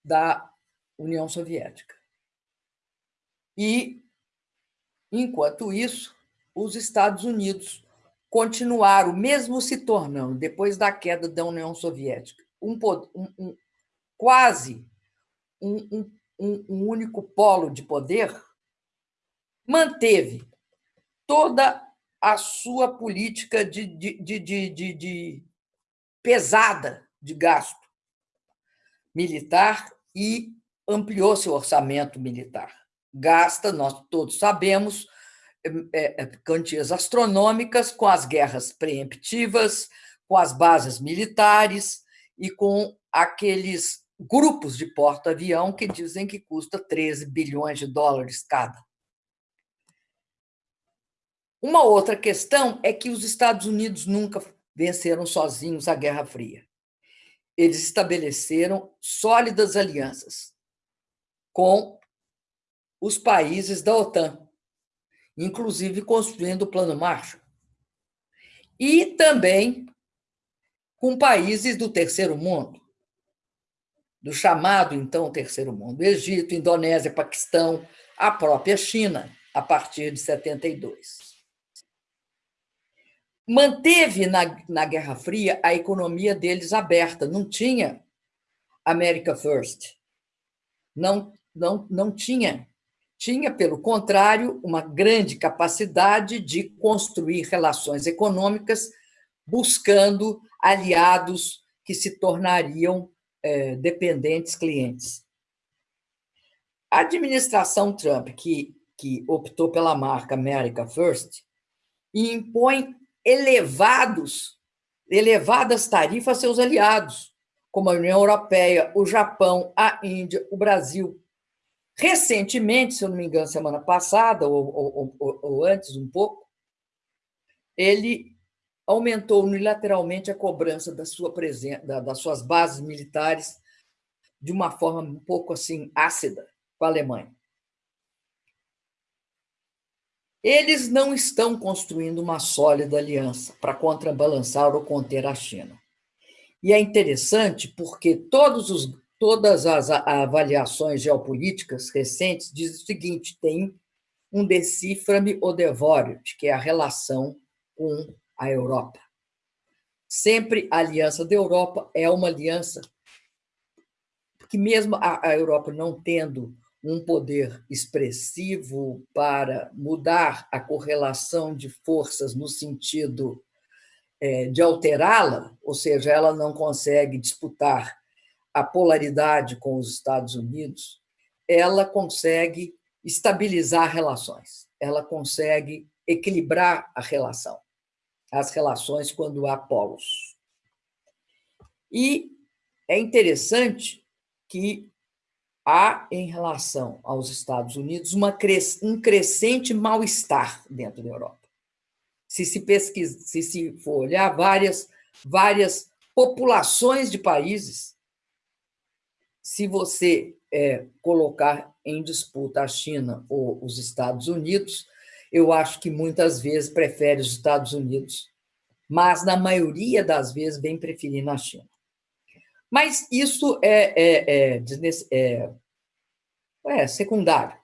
da União Soviética. E, enquanto isso, os Estados Unidos continuaram, mesmo se tornando, depois da queda da União Soviética, um, um, um quase um, um único polo de poder, manteve toda a sua política de, de, de, de, de pesada de gasto militar e ampliou seu orçamento militar. Gasta, nós todos sabemos, quantias astronômicas com as guerras preemptivas, com as bases militares e com aqueles grupos de porta-avião que dizem que custa 13 bilhões de dólares cada. Uma outra questão é que os Estados Unidos nunca venceram sozinhos a Guerra Fria. Eles estabeleceram sólidas alianças com os países da OTAN, inclusive construindo o Plano Marshall. E também com países do terceiro mundo, do chamado, então, terceiro mundo, Egito, Indonésia, Paquistão, a própria China, a partir de 72 manteve na, na Guerra Fria a economia deles aberta, não tinha America First, não, não, não tinha tinha, pelo contrário, uma grande capacidade de construir relações econômicas buscando aliados que se tornariam é, dependentes clientes. A administração Trump, que, que optou pela marca America First, impõe elevados, elevadas tarifas a seus aliados, como a União Europeia, o Japão, a Índia, o Brasil. Recentemente, se eu não me engano, semana passada, ou, ou, ou, antes um pouco, ele aumentou unilateralmente a cobrança da sua presença, das suas bases militares de uma forma um pouco assim ácida com a Alemanha. Eles não estão construindo uma sólida aliança para contrabalançar ou conter a China. E é interessante porque todos os, todas as avaliações geopolíticas recentes dizem o seguinte: tem um decifra-me ou devore que é a relação com a Europa. Sempre a aliança da Europa é uma aliança que, mesmo a, Europa não tendo um poder expressivo para mudar a correlação de forças no sentido é, de alterá-la, ou seja, ela não consegue disputar a polaridade com os Estados Unidos, ela consegue estabilizar relações, ela consegue equilibrar a relação as relações quando há polos. E é interessante que há, em relação aos Estados Unidos, uma um crescente mal-estar dentro da Europa. Se se pesquisa, se se for olhar várias, várias populações de países, se você é, colocar em disputa a China ou os Estados Unidos, eu acho que muitas vezes prefere os Estados Unidos, mas na maioria das vezes vem preferindo a China. Mas isso é, é, é, é, é secundário.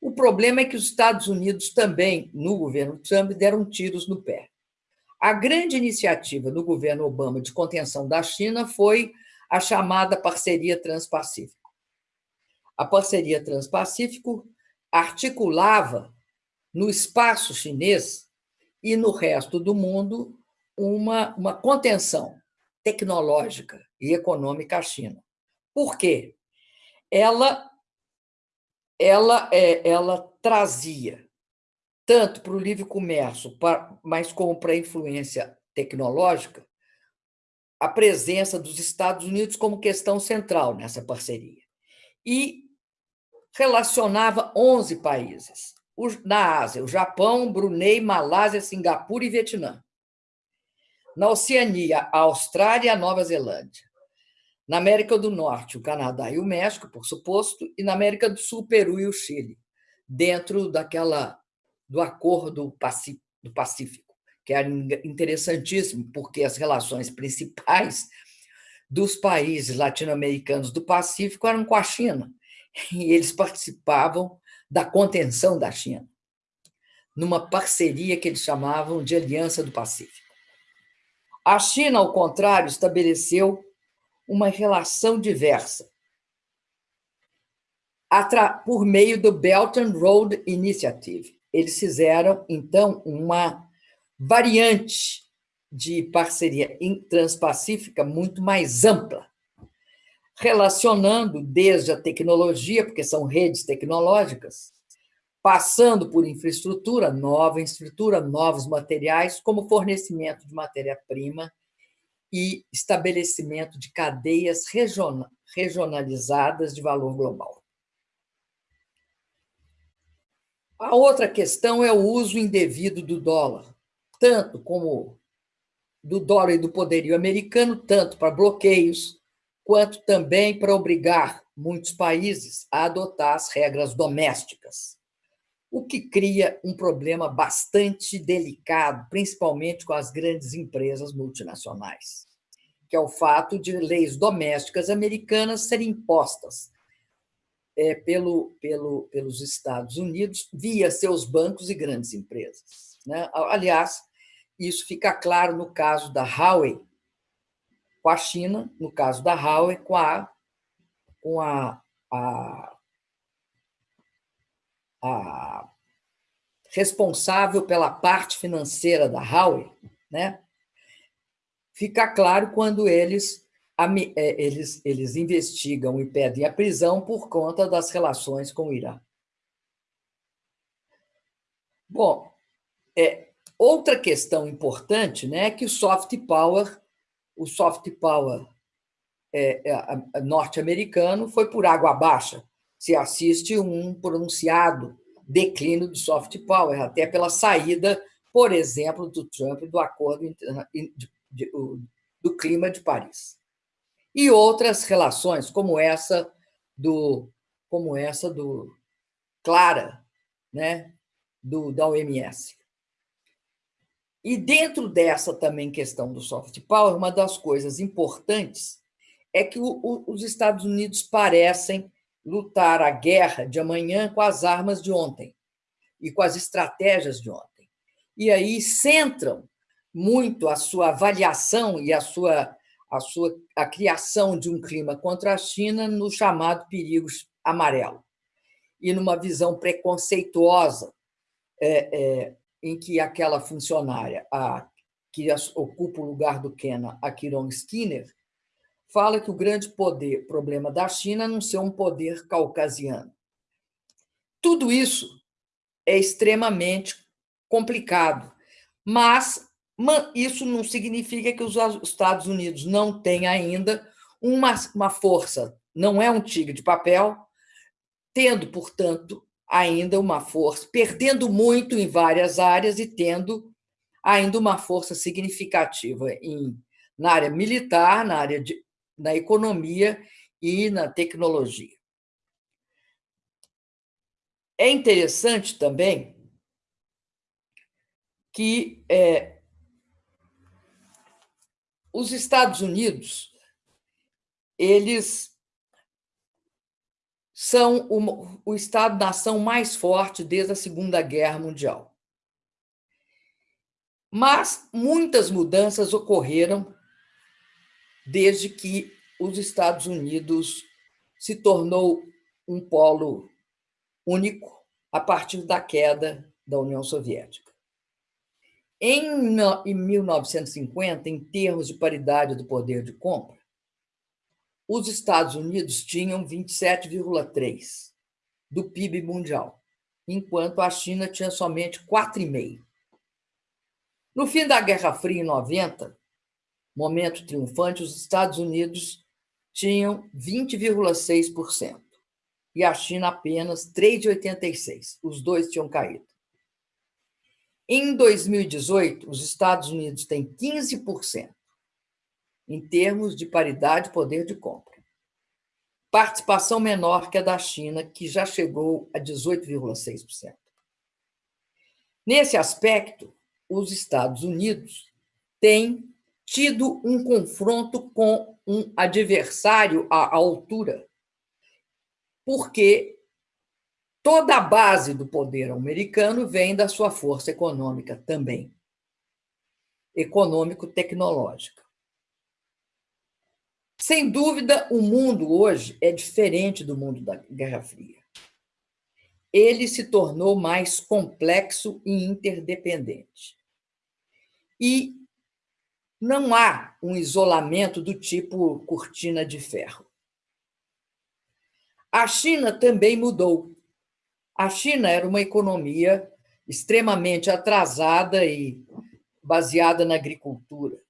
O problema é que os Estados Unidos também, no governo Trump, deram tiros no pé. A grande iniciativa do governo Obama de contenção da China foi a chamada Parceria Transpacífico. A Parceria Transpacífico articulava no espaço chinês e no resto do mundo uma, uma contenção tecnológica e econômica à China. Por quê? Ela, ela, é, ela trazia, tanto para o livre comércio, mas como para a influência tecnológica, a presença dos Estados Unidos como questão central nessa parceria. E relacionava 11 países na Ásia, o Japão, Brunei, Malásia, Singapura e Vietnã. Na Oceania, a Austrália e a Nova Zelândia. Na América do Norte, o Canadá e o México, por suposto, e na América do Sul, o Peru e o Chile, dentro daquela do Acordo do Pacífico, que era interessantíssimo, porque as relações principais dos países latino-americanos do Pacífico eram com a China, e eles participavam da contenção da China, numa parceria que eles chamavam de Aliança do Pacífico. A China, ao contrário, estabeleceu uma relação diversa por meio do Belt and Road Initiative. Eles fizeram, então, uma variante de parceria transpacífica muito mais ampla, relacionando desde a tecnologia, porque são redes tecnológicas, passando por infraestrutura, nova infraestrutura, novos materiais, como fornecimento de matéria-prima e estabelecimento de cadeias regionalizadas de valor global. A outra questão é o uso indevido do dólar, tanto como do dólar e do poderio americano, tanto para bloqueios, quanto também para obrigar muitos países a adotar as regras domésticas, o que cria um problema bastante delicado, principalmente com as grandes empresas multinacionais, que é o fato de leis domésticas americanas serem impostas é, pelo, pelo, pelos Estados Unidos via seus bancos e grandes empresas. Né? Aliás, isso fica claro no caso da Huawei, com a China, no caso da Huawei, com a, com a, a a responsável pela parte financeira da Huawei, né? fica claro quando eles, é, eles, eles investigam e pedem a prisão por conta das relações com o Irã. Bom, é, outra questão importante né, é que o soft power, o soft power é, é, norte-americano foi por água abaixo. Se assiste um pronunciado declínio do soft power, até pela saída, por exemplo, do Trump do acordo de, do clima de Paris. E outras relações, como essa do como essa do Clara, né, do da OMS. E dentro dessa também questão do soft power, uma das coisas importantes é que o, o, os Estados Unidos parecem lutar a guerra de amanhã com as armas de ontem e com as estratégias de ontem. E aí centram muito a sua avaliação e a sua, a sua a criação de um clima contra a China no chamado perigo amarelo e numa visão preconceituosa é, é, em que aquela funcionária a, que ocupa o lugar do Kenna, a Kiron Skinner, fala que o grande poder, problema da China é não ser um poder caucasiano. Tudo isso é extremamente complicado, mas isso não significa que os Estados Unidos não têm ainda uma, uma força, não é um tigre de papel, tendo, portanto, ainda uma força, perdendo muito em várias áreas e tendo ainda uma força significativa em, na área militar, na área de, na economia e na tecnologia. É interessante também que é, os Estados Unidos eles são o, o Estado-nação mais forte desde a Segunda Guerra Mundial. Mas muitas mudanças ocorreram desde que os Estados Unidos se tornou um polo único a partir da queda da União Soviética. Em 1950, em termos de paridade do poder de compra, os Estados Unidos tinham 27,3% do PIB mundial, enquanto a China tinha somente 4,5%. No fim da Guerra Fria, em 90, momento triunfante, os Estados Unidos tinham 20,6% e a China apenas 3,86%. Os dois tinham caído. Em 2018, os Estados Unidos têm 15% em termos de paridade de poder de compra. Participação menor que a da China, que já chegou a 18,6%. Nesse aspecto, os Estados Unidos têm tido um confronto com um adversário à altura, porque toda a base do poder americano vem da sua força econômica também, econômico-tecnológica. Sem dúvida, o mundo hoje é diferente do mundo da Guerra Fria. Ele se tornou mais complexo e interdependente. E não há um isolamento do tipo cortina de ferro. A China também mudou. A China era uma economia extremamente atrasada e baseada na agricultura.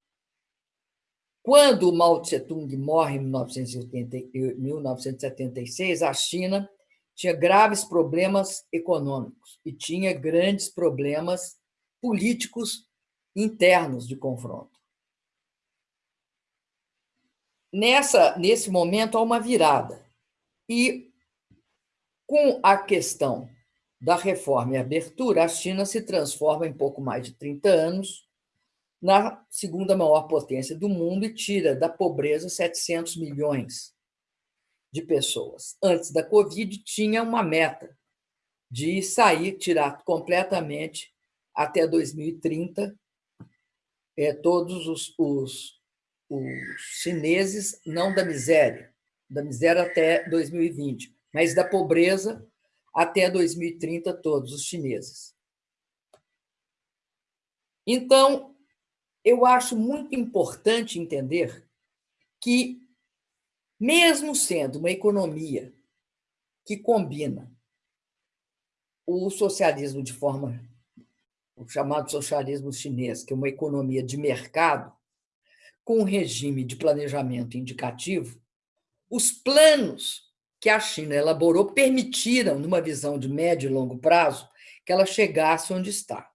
Quando Mao Tse-tung morre em 1976, a China tinha graves problemas econômicos e tinha grandes problemas políticos internos de confronto. Nessa, nesse momento, há uma virada. E, com a questão da reforma e abertura, a China se transforma em pouco mais de 30 anos na segunda maior potência do mundo e tira da pobreza 700 milhões de pessoas. Antes da Covid, tinha uma meta de sair, tirar completamente até 2030 é, todos os, os os chineses não da miséria, da miséria até 2020, mas da pobreza até 2030, todos os chineses. Então, eu acho muito importante entender que, mesmo sendo uma economia que combina o socialismo de forma, o chamado socialismo chinês, que é uma economia de mercado, com um regime de planejamento indicativo, os planos que a China elaborou permitiram, numa visão de médio e longo prazo, que ela chegasse onde está.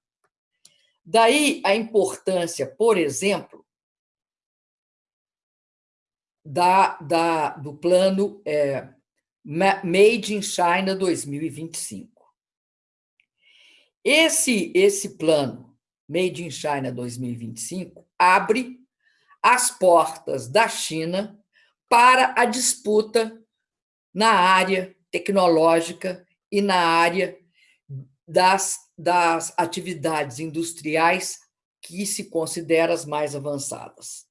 Daí a importância, por exemplo, da, da, do plano é, Made in China 2025. Esse, esse plano, Made in China 2025, abre as portas da China para a disputa na área tecnológica e na área das, das atividades industriais que se consideram as mais avançadas.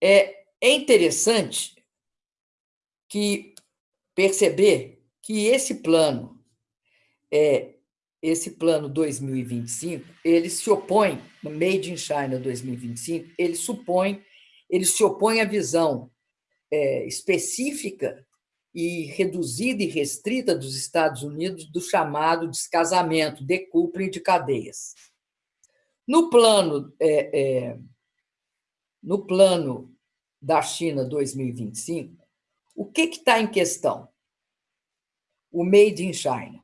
É, interessante que perceber que esse plano é esse plano 2025, ele se opõe, Made in China 2025, ele supõe, ele se opõe à visão é, específica e reduzida e restrita dos Estados Unidos do chamado descasamento, decoupling de cadeias. No plano, é, é, no plano da China 2025, o que está em questão? O Made in China.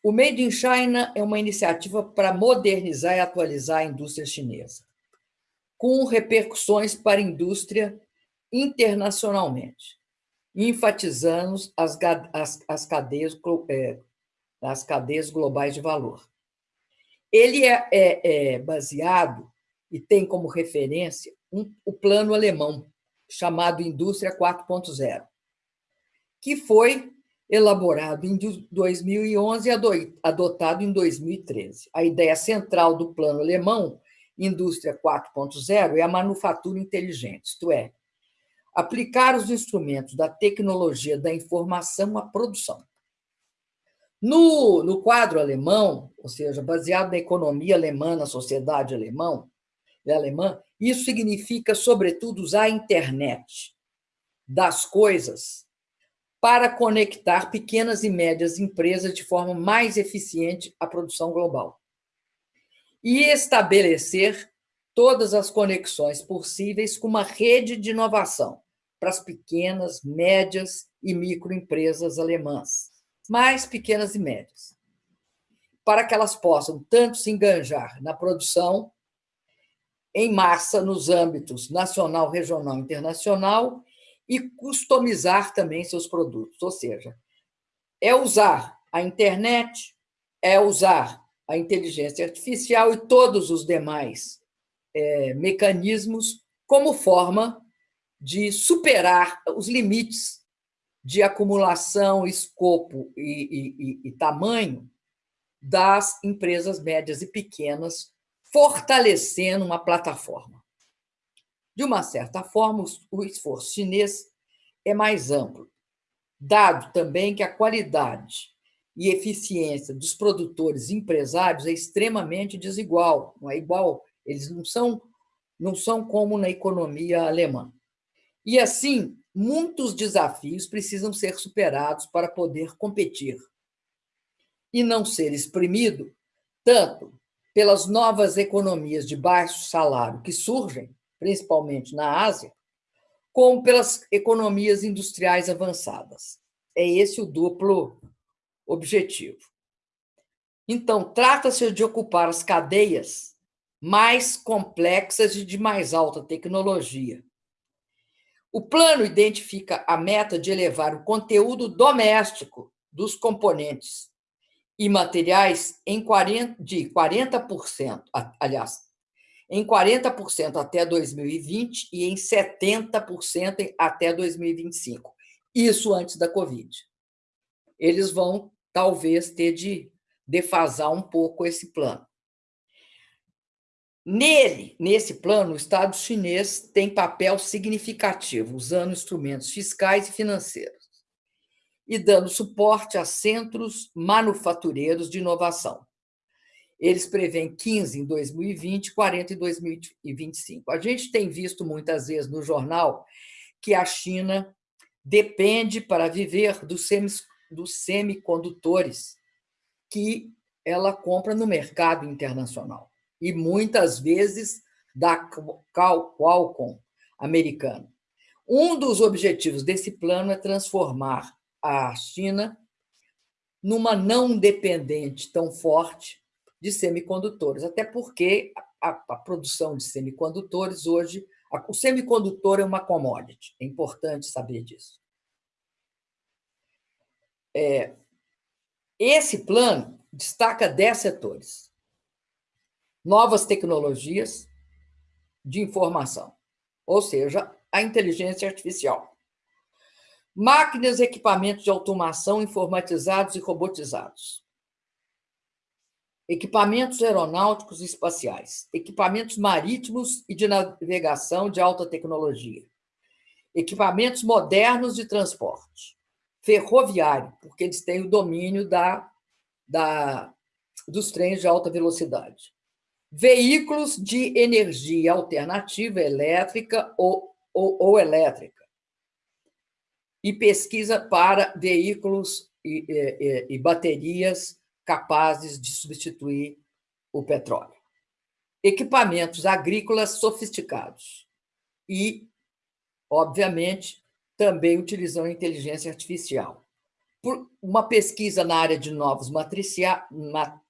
O Made in China é uma iniciativa para modernizar e atualizar a indústria chinesa, com repercussões para a indústria internacionalmente, enfatizando as, as, as, cadeias, é, as cadeias globais de valor. Ele é, é, é baseado e tem como referência um, o plano alemão, chamado Indústria 4.0, que foi elaborado em 2011 e adotado em 2013. A ideia central do plano alemão, Indústria 4.0, é a manufatura inteligente, isto é, aplicar os instrumentos da tecnologia da informação à produção. No, no quadro alemão, ou seja, baseado na economia alemã, na sociedade alemão, alemã, isso significa, sobretudo, usar a internet das coisas para conectar pequenas e médias empresas de forma mais eficiente à produção global. E estabelecer todas as conexões possíveis com uma rede de inovação para as pequenas, médias e microempresas alemãs, mais pequenas e médias, para que elas possam tanto se enganjar na produção em massa nos âmbitos nacional, regional e internacional e customizar também seus produtos. Ou seja, é usar a internet, é usar a inteligência artificial e todos os demais é, mecanismos como forma de superar os limites de acumulação, escopo e, e, e tamanho das empresas médias e pequenas, fortalecendo uma plataforma. De uma certa forma, o esforço chinês é mais amplo, dado também que a qualidade e eficiência dos produtores empresários é extremamente desigual, não é igual, eles não são não são como na economia alemã. E assim, muitos desafios precisam ser superados para poder competir e não ser exprimido tanto pelas novas economias de baixo salário que surgem, principalmente na Ásia, como pelas economias industriais avançadas. É esse o duplo objetivo. Então, trata-se de ocupar as cadeias mais complexas e de mais alta tecnologia. O plano identifica a meta de elevar o conteúdo doméstico dos componentes e materiais em 40, de 40%, aliás, em 40% até 2020 e em 70% até 2025. Isso antes da Covid. Eles vão, talvez, ter de defasar um pouco esse plano. Nele, nesse plano, o Estado chinês tem papel significativo, usando instrumentos fiscais e financeiros. e dando suporte a centros manufatureiros de inovação. Eles prevêem 15 em 2020, 40 em 2025. A gente tem visto muitas vezes no jornal que a China depende para viver dos, dos semicondutores que ela compra no mercado internacional e muitas vezes da Qualcomm americana. Um dos objetivos desse plano é transformar a China numa não dependente tão forte de semicondutores, até porque a, a produção de semicondutores hoje, a, o semicondutor é uma commodity, é importante saber disso. É, esse plano destaca 10 setores. Novas tecnologias de informação, ou seja, a inteligência artificial. Máquinas e equipamentos de automação informatizados e robotizados. Equipamentos aeronáuticos e espaciais. Equipamentos marítimos e de navegação de alta tecnologia. Equipamentos modernos de transporte. Ferroviário, porque eles têm o domínio da, da, dos trens de alta velocidade. Veículos de energia alternativa, elétrica ou, ou, ou elétrica e pesquisa para veículos e, e, e baterias capazes de substituir o petróleo. Equipamentos agrícolas sofisticados e, obviamente, também utilizando inteligência artificial. Por uma pesquisa na área de novos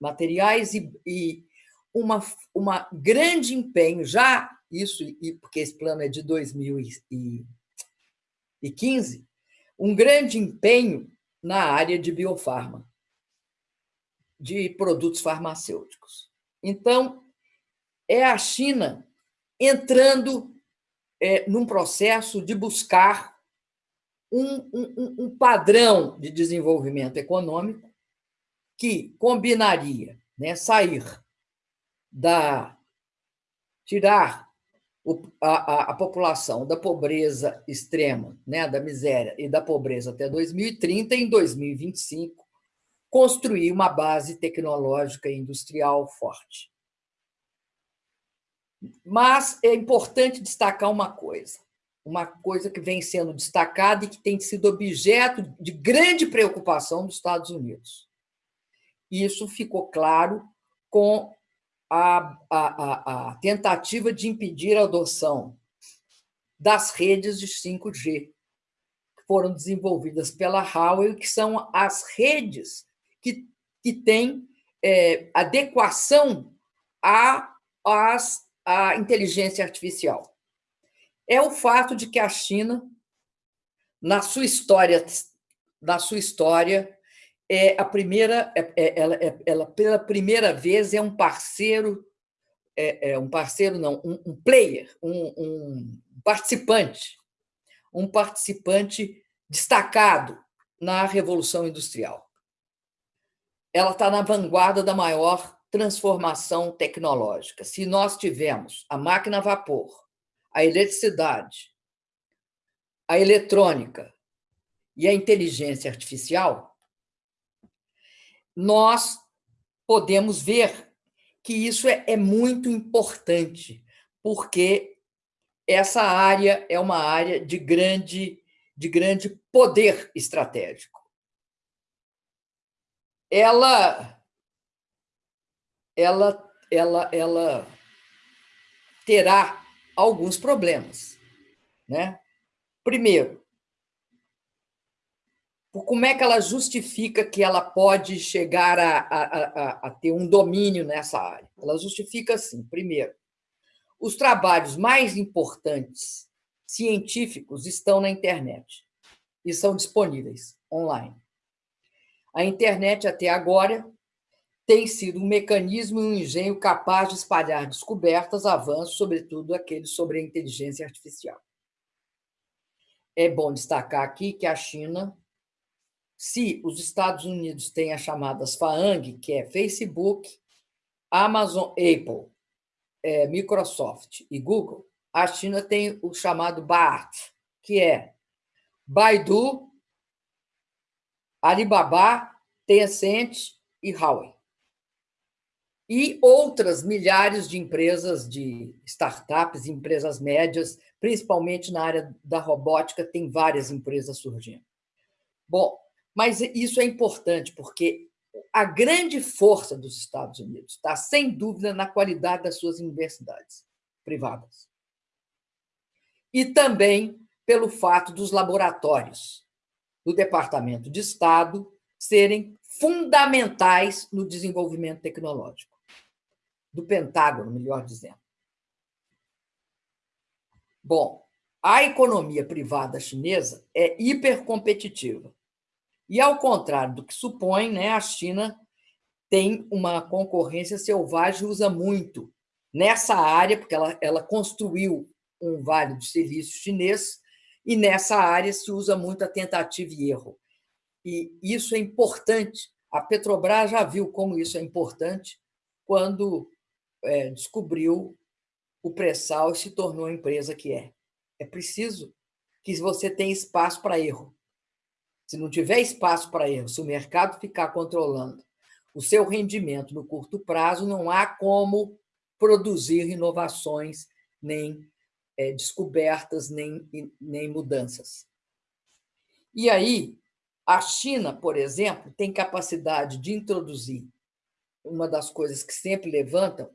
materiais e, e uma, uma grande empenho, já isso, porque esse plano é de 2015, um grande empenho na área de biofarma, de produtos farmacêuticos. Então, é a China entrando é, num processo de buscar um, um, um padrão de desenvolvimento econômico que combinaria né, sair da tirar a, a, a, população da pobreza extrema, né, da miséria e da pobreza até 2030, em 2025, construir uma base tecnológica e industrial forte. Mas é importante destacar uma coisa, uma coisa que vem sendo destacada e que tem sido objeto de grande preocupação dos Estados Unidos. Isso ficou claro com a, a, a, tentativa de impedir a adoção das redes de 5G, que foram desenvolvidas pela Huawei, que são as redes que, que têm é, adequação à, às, à inteligência artificial. É o fato de que a China, na sua história, na sua história é a primeira, é, é, ela, é, ela pela primeira vez é um parceiro, é, é um parceiro não, um, um player, um, um, participante, um participante destacado na revolução industrial. Ela está na vanguarda da maior transformação tecnológica. Se nós tivermos a máquina a vapor, a eletricidade, a eletrônica e a inteligência artificial, nós podemos ver que isso é, é muito importante, porque essa área é uma área de grande, de grande poder estratégico. Ela, ela, ela, ela terá alguns problemas. Né? Primeiro, como é que ela justifica que ela pode chegar a, a, a, a, ter um domínio nessa área? Ela justifica assim: primeiro, os trabalhos mais importantes científicos estão na internet e são disponíveis online. A internet, até agora, tem sido um mecanismo e um engenho capaz de espalhar descobertas, avanços, sobretudo aqueles sobre a inteligência artificial. É bom destacar aqui que a China se os Estados Unidos têm as chamadas FAANG, que é Facebook, Amazon, Apple, é, Microsoft e Google, a China tem o chamado BART, que é Baidu, Alibaba, Tencent e Huawei. E outras milhares de empresas, de startups, empresas médias, principalmente na área da robótica, tem várias empresas surgindo. Bom, mas isso é importante, porque a grande força dos Estados Unidos está, sem dúvida, na qualidade das suas universidades privadas. E também pelo fato dos laboratórios do Departamento de Estado serem fundamentais no desenvolvimento tecnológico, do Pentágono, melhor dizendo. Bom, a economia privada chinesa é hipercompetitiva. E, ao contrário do que supõe, né, a China tem uma concorrência selvagem e usa muito nessa área, porque ela, ela construiu um vale do silício chinês, e nessa área se usa muito a tentativa e erro. E isso é importante. A Petrobras já viu como isso é importante quando é, descobriu o pré-sal e se tornou a empresa que é. É preciso que você tenha espaço para erro. Se não tiver espaço para erro, se o mercado ficar controlando o seu rendimento no curto prazo, não há como produzir inovações, nem é, descobertas, nem, nem mudanças. E aí, a China, por exemplo, tem capacidade de introduzir uma das coisas que sempre levantam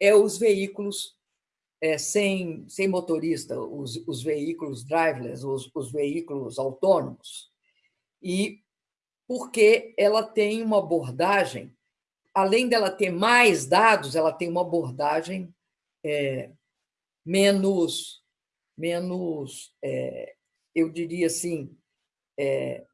é os veículos é, sem, sem motorista, os, os veículos driverless, os, os veículos autônomos e porque ela tem uma abordagem, além dela ter mais dados, ela tem uma abordagem é, menos, menos é, eu diria assim, é,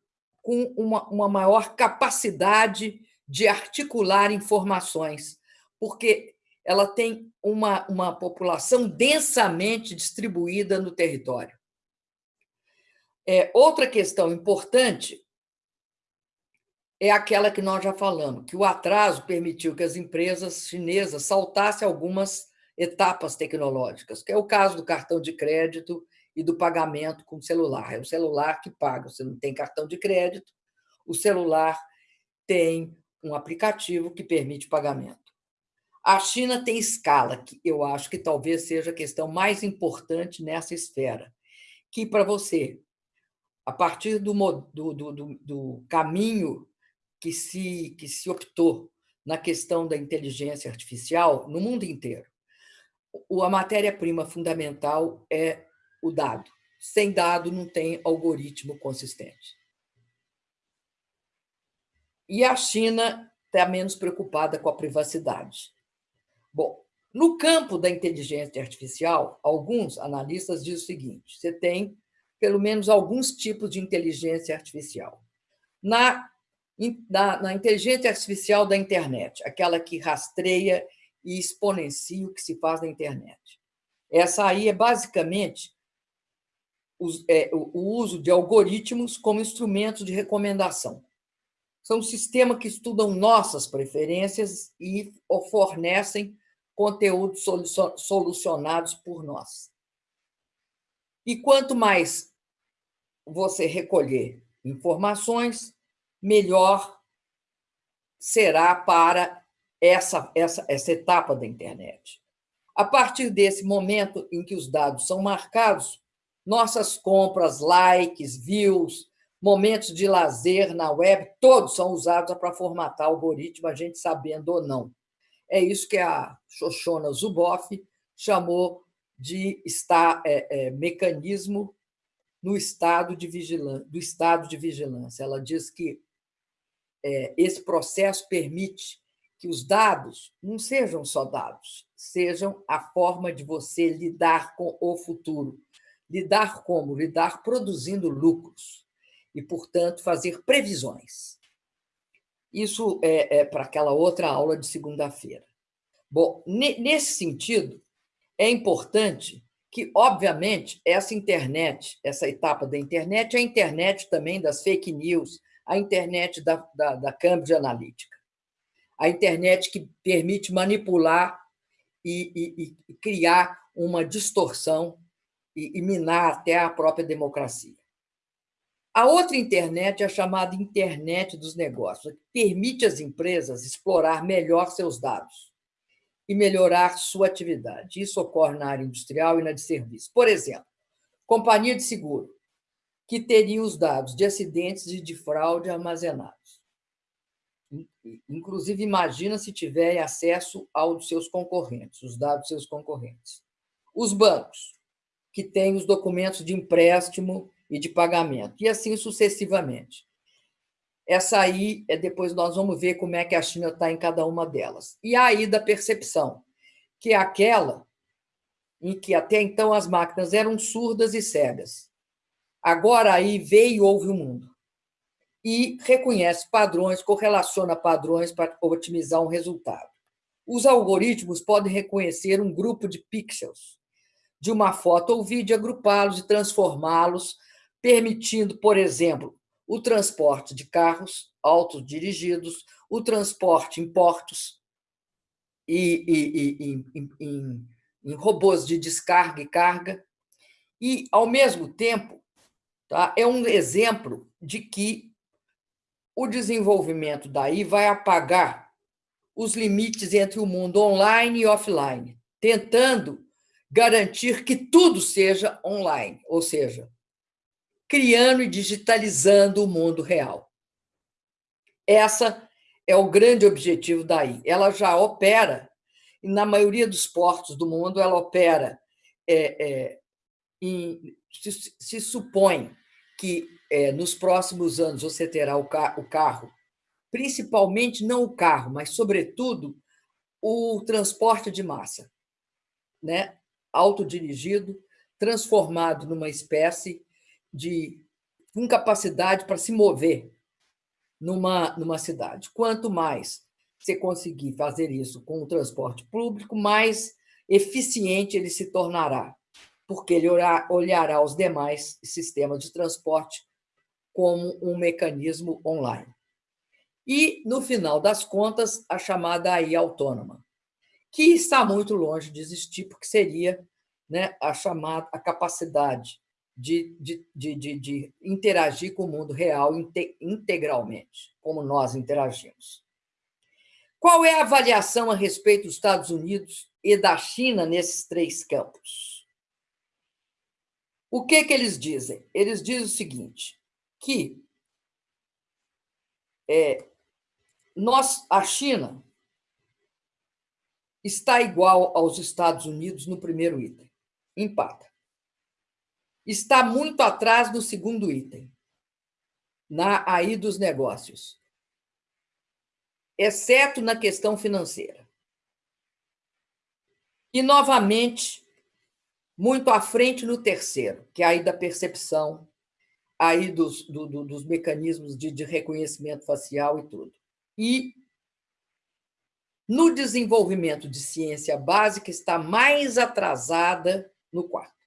com uma, uma maior capacidade de articular informações, porque ela tem uma, uma população densamente distribuída no território. É, outra questão importante é aquela que nós já falamos, que o atraso permitiu que as empresas chinesas saltassem algumas etapas tecnológicas, que é o caso do cartão de crédito e do pagamento com celular. É o celular que paga, você não tem cartão de crédito, o celular tem um aplicativo que permite pagamento. A China tem escala, que eu acho que talvez seja a questão mais importante nessa esfera, que para você a partir do, do, do, do caminho que se, que se optou na questão da inteligência artificial no mundo inteiro, a matéria-prima fundamental é o dado. Sem dado, não tem algoritmo consistente. E a China está menos preocupada com a privacidade. Bom, no campo da inteligência artificial, alguns analistas dizem o seguinte: você tem pelo menos alguns tipos de inteligência artificial. Na, na, na, inteligência artificial da internet, aquela que rastreia e exponencia o que se faz na internet. Essa aí é basicamente é, o uso de algoritmos como instrumentos de recomendação. São sistemas que estudam nossas preferências e fornecem conteúdos solucionados por nós. E quanto mais você recolher informações, melhor será para essa, essa, essa etapa da internet. A partir desse momento em que os dados são marcados, nossas compras, likes, views, momentos de lazer na web, todos são usados para formatar algoritmo, a gente sabendo ou não. É isso que a Shoshona Zuboff chamou de estar, é, é, mecanismo no estado de vigilância, do estado de vigilância. Ela diz que é, esse processo permite que os dados não sejam só dados, sejam a forma de você lidar com o futuro. Lidar como? Lidar produzindo lucros e, portanto, fazer previsões. Isso é, é para aquela outra aula de segunda-feira. Bom, nesse sentido, é importante que, obviamente, essa internet, essa etapa da internet, é a internet também das fake news, a internet da, da, da Cambridge Analytica, a internet que permite manipular e, e, e criar uma distorção e, e minar até a própria democracia. A outra internet é a chamada internet dos negócios, que permite às empresas explorar melhor seus dados e melhorar sua atividade. Isso ocorre na área industrial e na de serviço. Por exemplo, companhia de seguro, que teria os dados de acidentes e de fraude armazenados. Inclusive, imagina se tiver acesso aos seus concorrentes, os dados dos seus concorrentes. Os bancos, que têm os documentos de empréstimo e de pagamento, e assim sucessivamente. Essa aí, é depois nós vamos ver como é que a China está em cada uma delas. E aí da percepção, que é aquela em que até então as máquinas eram surdas e cegas. Agora aí veio e ouve o mundo. E reconhece padrões, correlaciona padrões para otimizar um resultado. Os algoritmos podem reconhecer um grupo de pixels de uma foto ou vídeo, agrupá-los e transformá-los permitindo, por exemplo, o transporte de carros autodirigidos, o transporte em portos e, e, e em, em, robôs de descarga e carga. E, ao mesmo tempo, tá, é um exemplo de que o desenvolvimento daí vai apagar os limites entre o mundo online e offline, tentando garantir que tudo seja online, ou seja, criando e digitalizando o mundo real. Essa é o grande objetivo daí. Ela já opera, e na maioria dos portos do mundo, ela opera. É, é, em, se, se, supõe que é, nos próximos anos você terá o, o carro, principalmente não o carro, mas, sobretudo, o transporte de massa, né? autodirigido, transformado numa espécie de incapacidade para se mover numa, numa cidade. Quanto mais você conseguir fazer isso com o transporte público, mais eficiente ele se tornará, porque ele olhará os demais sistemas de transporte como um mecanismo online. E, no final das contas, a chamada AI autônoma, que está muito longe de existir, porque seria né, a chamada a capacidade de, de, de, de, interagir com o mundo real integralmente, como nós interagimos. Qual é a avaliação a respeito dos Estados Unidos e da China nesses três campos? O que, que eles dizem? Eles dizem o seguinte, que é, nós, a China está igual aos Estados Unidos no primeiro item, empata está muito atrás do segundo item, na aí dos negócios, exceto na questão financeira. E, novamente, muito à frente no terceiro, que é aí da percepção, aí dos, do, do, dos mecanismos de, de reconhecimento facial e tudo. E no desenvolvimento de ciência básica está mais atrasada no quarto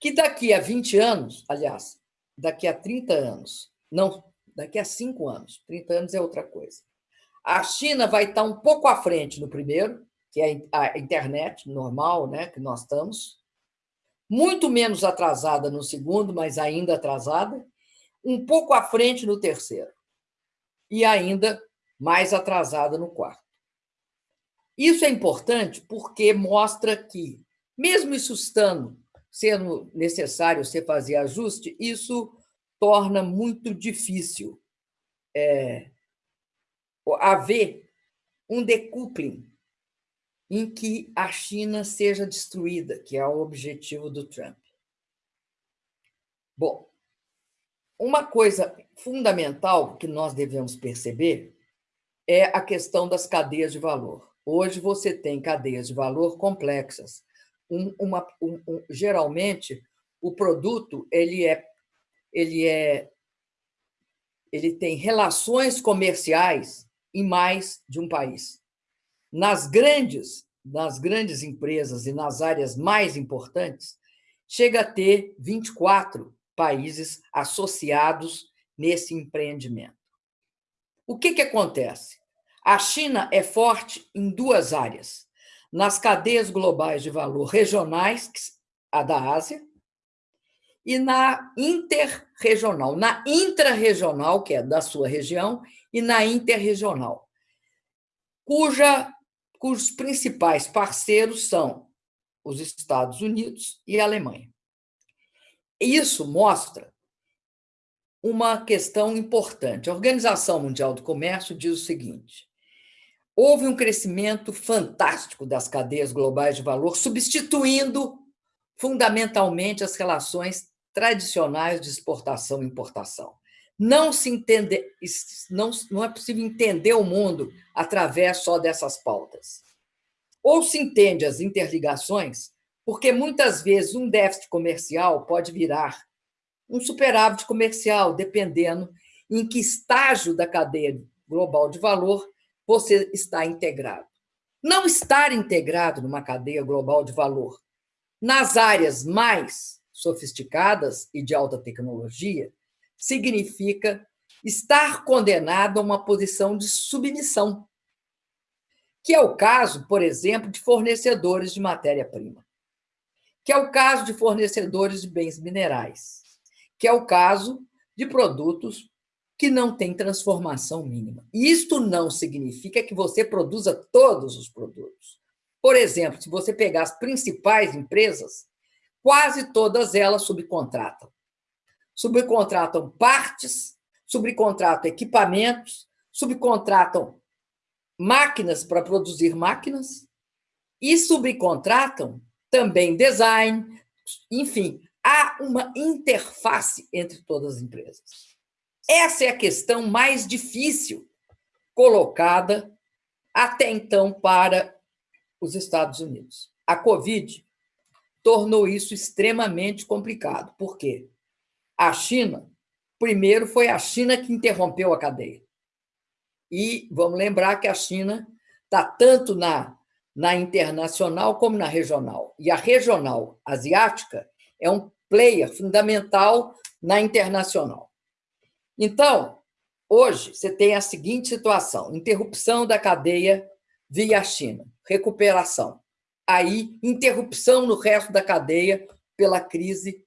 que daqui a 20 anos, aliás, daqui a 30 anos, não, daqui a 5 anos, 30 anos é outra coisa, a China vai estar um pouco à frente no primeiro, que é a internet normal, né, que nós estamos, muito menos atrasada no segundo, mas ainda atrasada, um pouco à frente no terceiro, e ainda mais atrasada no quarto. Isso é importante porque mostra que, mesmo isso estando sendo necessário você fazer ajuste, isso torna muito difícil é, haver um decoupling em que a China seja destruída, que é o objetivo do Trump. Bom, uma coisa fundamental que nós devemos perceber é a questão das cadeias de valor. Hoje você tem cadeias de valor complexas, um, uma, um, um, geralmente o produto ele é ele é ele tem relações comerciais em mais de um país. Nas grandes nas grandes empresas e nas áreas mais importantes, chega a ter 24 países associados nesse empreendimento. O que, que acontece? A China é forte em duas áreas nas cadeias globais de valor regionais, a da Ásia, e na interregional, na intrarregional, que é da sua região, e na interregional, cuja, cujos principais parceiros são os Estados Unidos e a Alemanha. Isso mostra uma questão importante. A Organização Mundial do Comércio diz o seguinte: houve um crescimento fantástico das cadeias globais de valor, substituindo fundamentalmente as relações tradicionais de exportação e importação. Não se entende, não, não é possível entender o mundo através só dessas pautas. Ou se entende as interligações, porque muitas vezes um déficit comercial pode virar um superávit comercial, dependendo em que estágio da cadeia global de valor você está integrado. Não estar integrado numa cadeia global de valor nas áreas mais sofisticadas e de alta tecnologia, significa estar condenado a uma posição de submissão, que é o caso, por exemplo, de fornecedores de matéria-prima, que é o caso de fornecedores de bens minerais, que é o caso de produtos que não têm transformação mínima. Isto não significa que você produza todos os produtos. Por exemplo, se você pegar as principais empresas, quase todas elas subcontratam. Subcontratam partes, subcontratam equipamentos, subcontratam máquinas para produzir máquinas e subcontratam também design, enfim, há uma interface entre todas as empresas. Essa é a questão mais difícil colocada até então para os Estados Unidos. A Covid tornou isso extremamente complicado. Por quê? A China, primeiro foi a China que interrompeu a cadeia. E vamos lembrar que a China está tanto na, na internacional como na regional. E a regional asiática é um player fundamental na internacional. Então, hoje, você tem a seguinte situação: interrupção da cadeia via China, recuperação. Aí, interrupção no resto da cadeia pela crise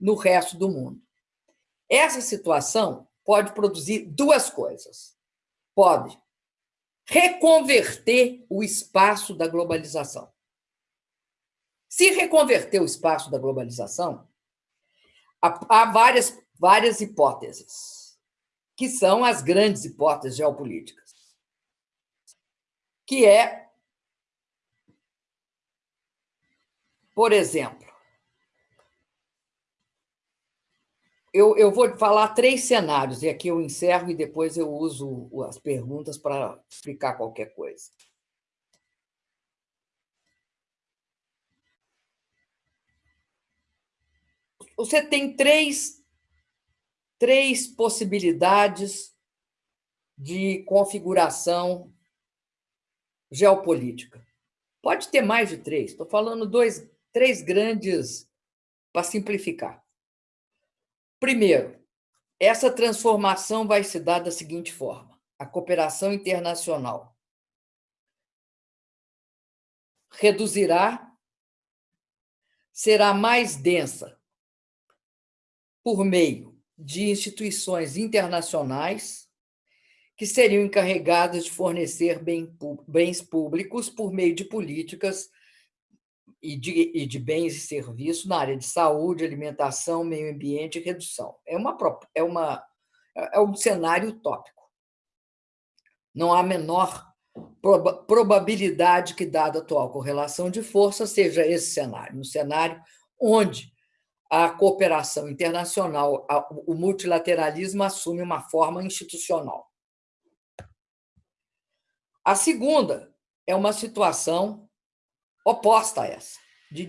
no resto do mundo. Essa situação pode produzir duas coisas. Pode reconverter o espaço da globalização. Se reconverter o espaço da globalização, há várias, várias hipóteses, que são as grandes hipóteses geopolíticas que é, por exemplo, eu, eu vou falar três cenários, e aqui eu encerro e depois eu uso as perguntas para explicar qualquer coisa. Você tem três, três possibilidades de configuração geopolítica. Pode ter mais de três, estou falando dois, três grandes para simplificar. Primeiro, essa transformação vai se dar da seguinte forma: a cooperação internacional reduzirá, será mais densa por meio de instituições internacionais que seriam encarregadas de fornecer bens públicos por meio de políticas e de, e de bens e serviços na área de saúde, alimentação, meio ambiente e redução. É, uma, é, uma, é um cenário utópico. Não há menor probabilidade que, dada a atual correlação de força, seja esse cenário, um cenário onde a cooperação internacional, o multilateralismo assume uma forma institucional. A segunda é uma situação oposta a essa, de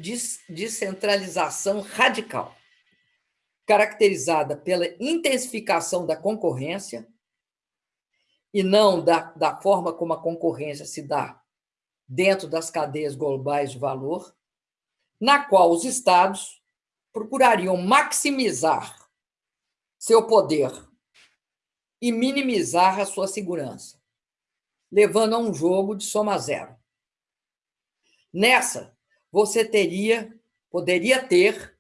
descentralização radical, caracterizada pela intensificação da concorrência e não da, da forma como a concorrência se dá dentro das cadeias globais de valor, na qual os estados procurariam maximizar seu poder e minimizar a sua segurança levando a um jogo de soma zero. Nessa, você teria, poderia ter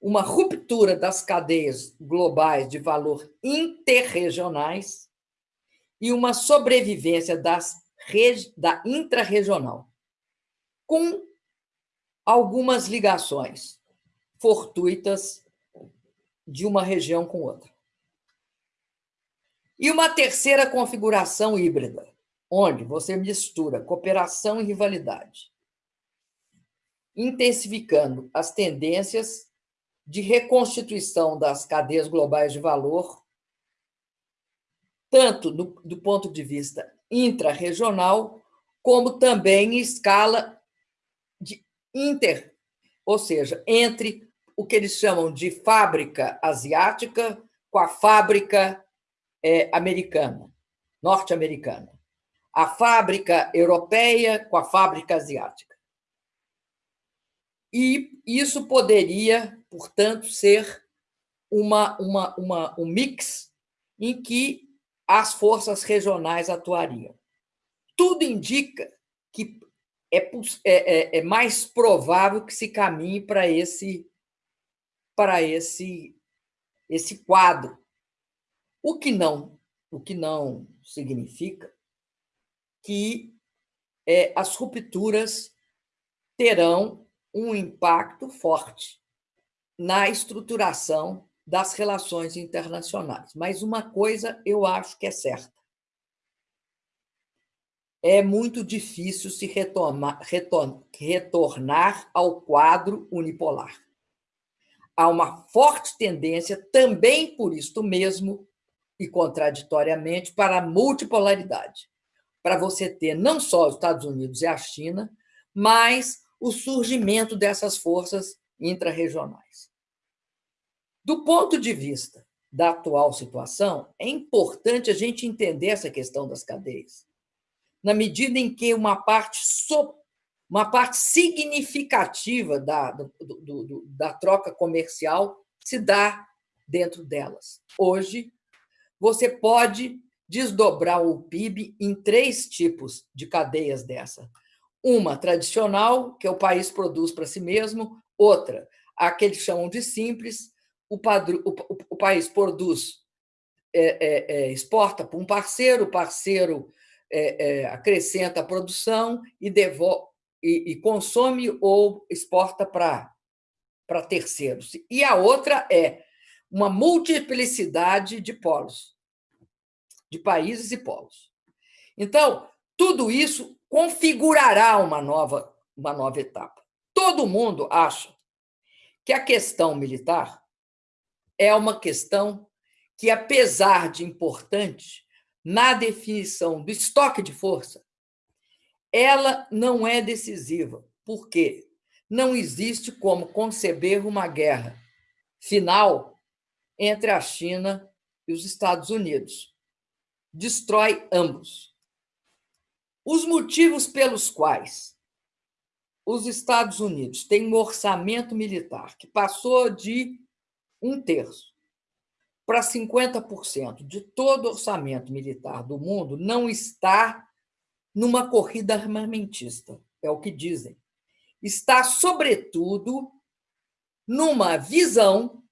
uma ruptura das cadeias globais de valor interregionais e uma sobrevivência das, da intrarregional, com algumas ligações fortuitas de uma região com outra. E uma terceira configuração híbrida, onde você mistura cooperação e rivalidade, intensificando as tendências de reconstituição das cadeias globais de valor, tanto do, do ponto de vista intrarregional, como também em escala de inter, ou seja, entre o que eles chamam de fábrica asiática com a fábrica é, americana, norte-americana, a fábrica europeia com a fábrica asiática. E isso poderia, portanto, ser uma, uma, uma, um mix em que as forças regionais atuariam. Tudo indica que é, é, é, é mais provável que se caminhe para esse para esse esse quadro. O que não, o que não significa que é, as rupturas terão um impacto forte na estruturação das relações internacionais. Mas uma coisa eu acho que é certa. É muito difícil se retomar, retornar ao quadro unipolar. Há uma forte tendência, também por isto mesmo, e contraditoriamente, para a multipolaridade. Para você ter não só os Estados Unidos e a China, mas o surgimento dessas forças intrarregionais. Do ponto de vista da atual situação, é importante a gente entender essa questão das cadeias, na medida em que uma parte, uma parte significativa da, do, do, da troca comercial se dá dentro delas. Hoje, você pode desdobrar o PIB em três tipos de cadeias dessa. Uma tradicional, que é o país produz para si mesmo, outra, a que eles chamam de simples, o, padro, o, o, o país produz, é, é, é, exporta para um parceiro, o parceiro é, é, acrescenta a produção e, devolve, e, e consome ou exporta para terceiros. E a outra é uma multiplicidade de polos, de países e polos. Então, tudo isso configurará uma nova, uma nova etapa. Todo mundo acha que a questão militar é uma questão que, apesar de importante na definição do estoque de força, ela não é decisiva. Por quê? Não existe como conceber uma guerra final entre a China e os Estados Unidos. Destrói ambos. Os motivos pelos quais os Estados Unidos têm um orçamento militar que passou de um terço para 50% de todo orçamento militar do mundo não está numa corrida armamentista, é o que dizem. Está, sobretudo, numa visão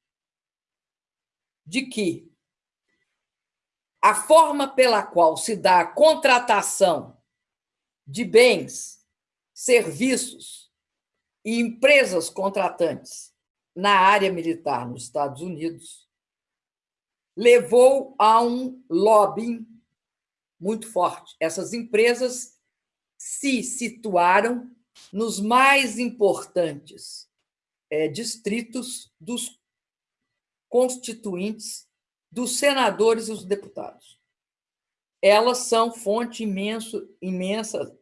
de que a forma pela qual se dá a contratação de bens, serviços e empresas contratantes na área militar nos Estados Unidos levou a um lobbying muito forte. Essas empresas se situaram nos mais importantes é, distritos dos constituintes, dos senadores e os deputados elas são fonte imenso, imensa,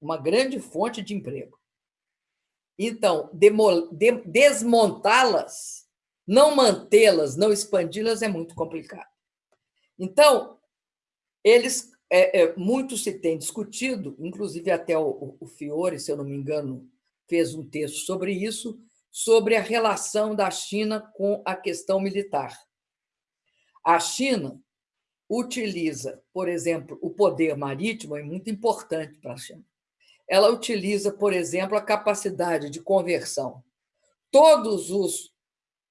uma grande fonte de emprego. Então, desmontá-las, não mantê-las, não expandi-las é muito complicado. Então, eles é, é, muito se tem discutido, inclusive até o, o Fiore, se eu não me engano, fez um texto sobre isso, sobre a relação da China com a questão militar. A China utiliza, por exemplo, o poder marítimo, é muito importante para a China. Ela utiliza, por exemplo, a capacidade de conversão. Todos os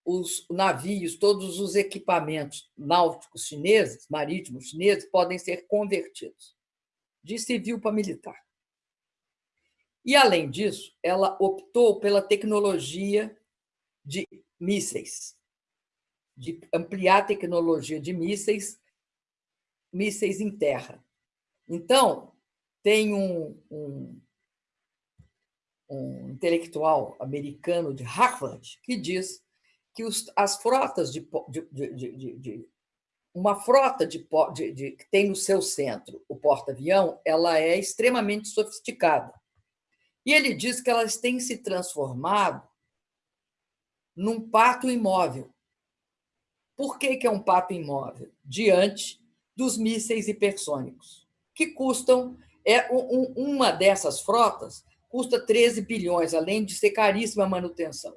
os navios, todos os equipamentos náuticos chineses, marítimos chineses, podem ser convertidos de civil para militar. E, além disso, ela optou pela tecnologia de mísseis, de ampliar a tecnologia de mísseis, mísseis em terra. Então, tem um, um, um intelectual americano de Harvard que diz que os, as frotas de, de, de, de uma frota de, que tem no seu centro o porta-avião, ela é extremamente sofisticada. E ele diz que elas têm se transformado num pato imóvel. Por que, que é um pato imóvel? Diante dos mísseis hipersônicos, que custam. É, um, uma dessas frotas custa 13 bilhões, além de ser caríssima a manutenção.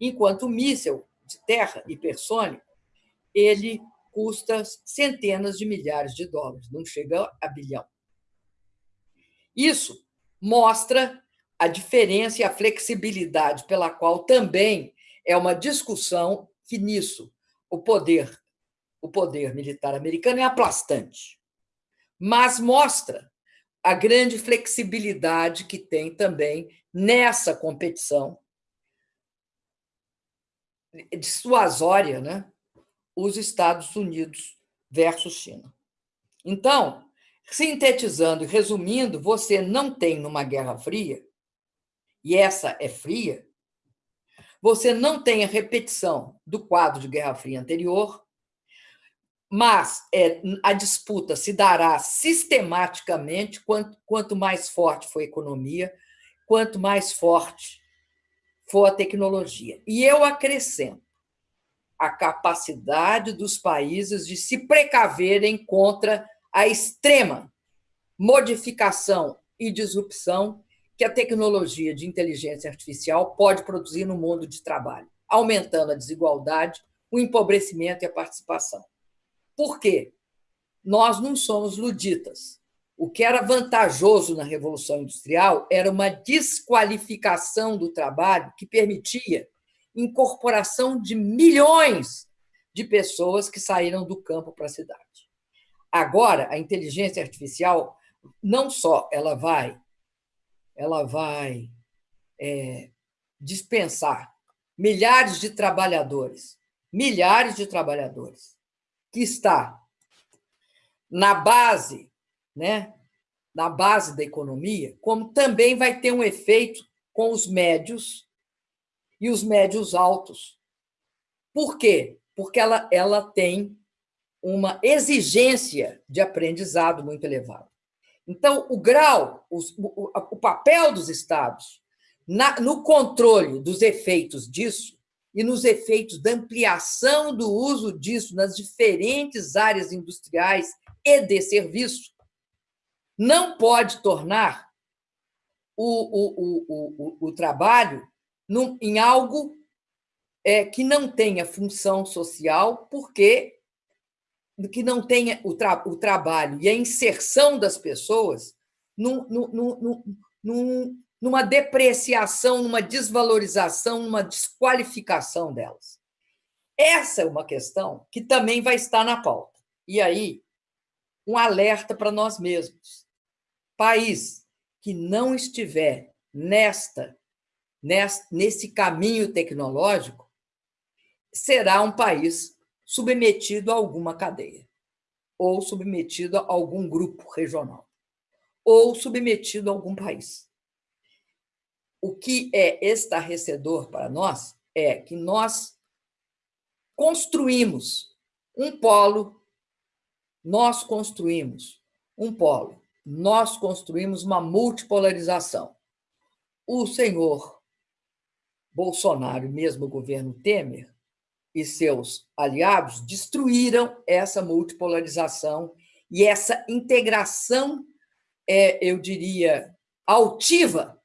Enquanto o míssil de terra hipersônico, ele custa centenas de milhares de dólares, não chega a bilhão. Isso mostra a diferença e a flexibilidade pela qual também é uma discussão que nisso o poder o poder militar americano é aplastante, mas mostra a grande flexibilidade que tem também nessa competição dissuasória, né? os Estados Unidos versus China. Então, sintetizando e resumindo, você não tem numa Guerra Fria, e essa é fria, você não tem a repetição do quadro de Guerra Fria anterior, mas é, a disputa se dará sistematicamente quanto, quanto mais forte for a economia, quanto mais forte for a tecnologia. E eu acrescento a capacidade dos países de se precaverem contra a extrema modificação e disrupção que a tecnologia de inteligência artificial pode produzir no mundo de trabalho, aumentando a desigualdade, o empobrecimento e a participação. Por quê? Nós não somos luditas. O que era vantajoso na Revolução Industrial era uma desqualificação do trabalho que permitia incorporação de milhões de pessoas que saíram do campo para a cidade. Agora, a inteligência artificial não só ela vai, ela vai é, dispensar milhares de trabalhadores, milhares de trabalhadores que está na base, né, na base da economia, como também vai ter um efeito com os médios e os médios altos. Por quê? Porque ela, ela tem uma exigência de aprendizado muito elevada. Então, o grau, o, o, o papel dos estados na, no controle dos efeitos disso e nos efeitos da ampliação do uso disso nas diferentes áreas industriais e de serviço, não pode tornar o, o, o, o, trabalho num, em algo é, que não tenha função social, porque que não tenha o, tra, o trabalho e a inserção das pessoas num, num, num, numa depreciação, numa desvalorização, numa desqualificação delas. Essa é uma questão que também vai estar na pauta. E aí, um alerta para nós mesmos. País que não estiver nesta, nesse caminho tecnológico, será um país submetido a alguma cadeia, ou submetido a algum grupo regional, ou submetido a algum país. O que é estarrecedor para nós é que nós construímos um polo, nós construímos um polo, nós construímos uma multipolarização. O senhor Bolsonaro, mesmo o governo Temer, e seus aliados destruíram essa multipolarização e essa integração, é, eu diria, altiva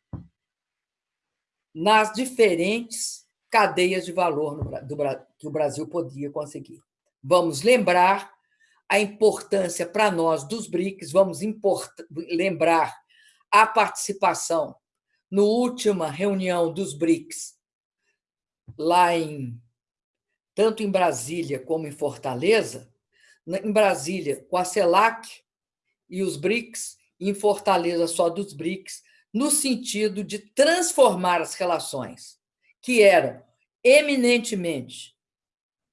nas diferentes cadeias de valor do, que o Brasil podia conseguir. Vamos lembrar a importância para nós dos BRICS, vamos lembrar a participação no última reunião dos BRICS, lá em tanto em Brasília como em Fortaleza, em Brasília com a CELAC e os BRICS, e em Fortaleza só dos BRICS, no sentido de transformar as relações, que eram eminentemente,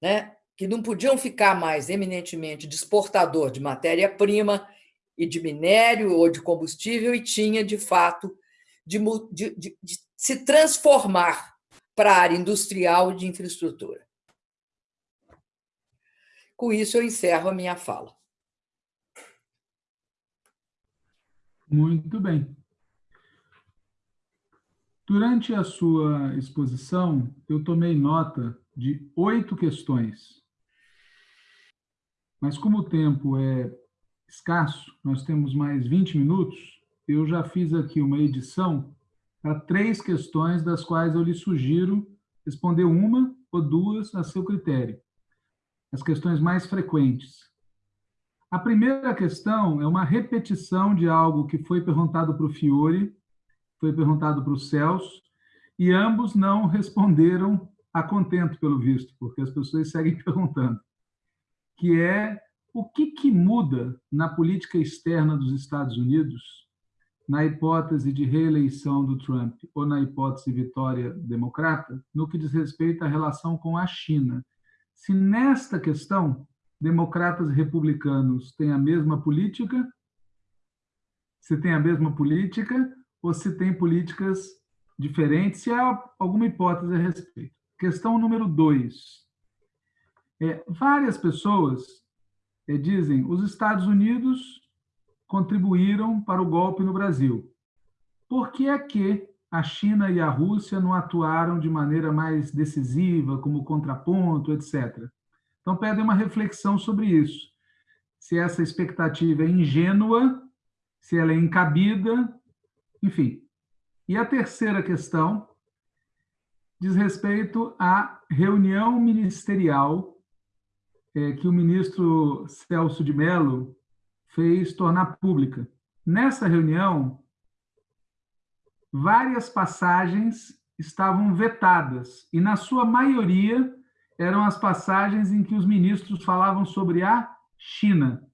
né, que não podiam ficar mais eminentemente de exportador de matéria-prima e de minério ou de combustível, e tinha, de fato, de, de, de, de se transformar para a área industrial e de infraestrutura. Com isso, eu encerro a minha fala. Muito bem. Durante a sua exposição, eu tomei nota de oito questões. Mas como o tempo é escasso, nós temos mais 20 minutos, eu já fiz aqui uma edição para três questões, das quais eu lhe sugiro responder uma ou duas a seu critério. As questões mais frequentes. A primeira questão é uma repetição de algo que foi perguntado para o Fiore foi perguntado para o Celso, e ambos não responderam a contento, pelo visto, porque as pessoas seguem (laughs) perguntando, que é o que, que muda na política externa dos Estados Unidos na hipótese de reeleição do Trump ou na hipótese vitória democrata, no que diz respeito à relação com a China. Se nesta questão democratas e republicanos têm a mesma política, se tem a mesma política, ou se tem políticas diferentes, se há alguma hipótese a respeito. Questão número dois. É, várias pessoas é, dizem os Estados Unidos contribuíram para o golpe no Brasil. Por que é que a China e a Rússia não atuaram de maneira mais decisiva, como contraponto, etc. Então, pedem uma reflexão sobre isso. Se essa expectativa é ingênua, se ela é encabida, enfim. E a terceira questão diz respeito à reunião ministerial que o ministro Celso de Mello fez tornar pública. Nessa reunião, várias passagens estavam vetadas, e na sua maioria eram as passagens em que os ministros falavam sobre a China.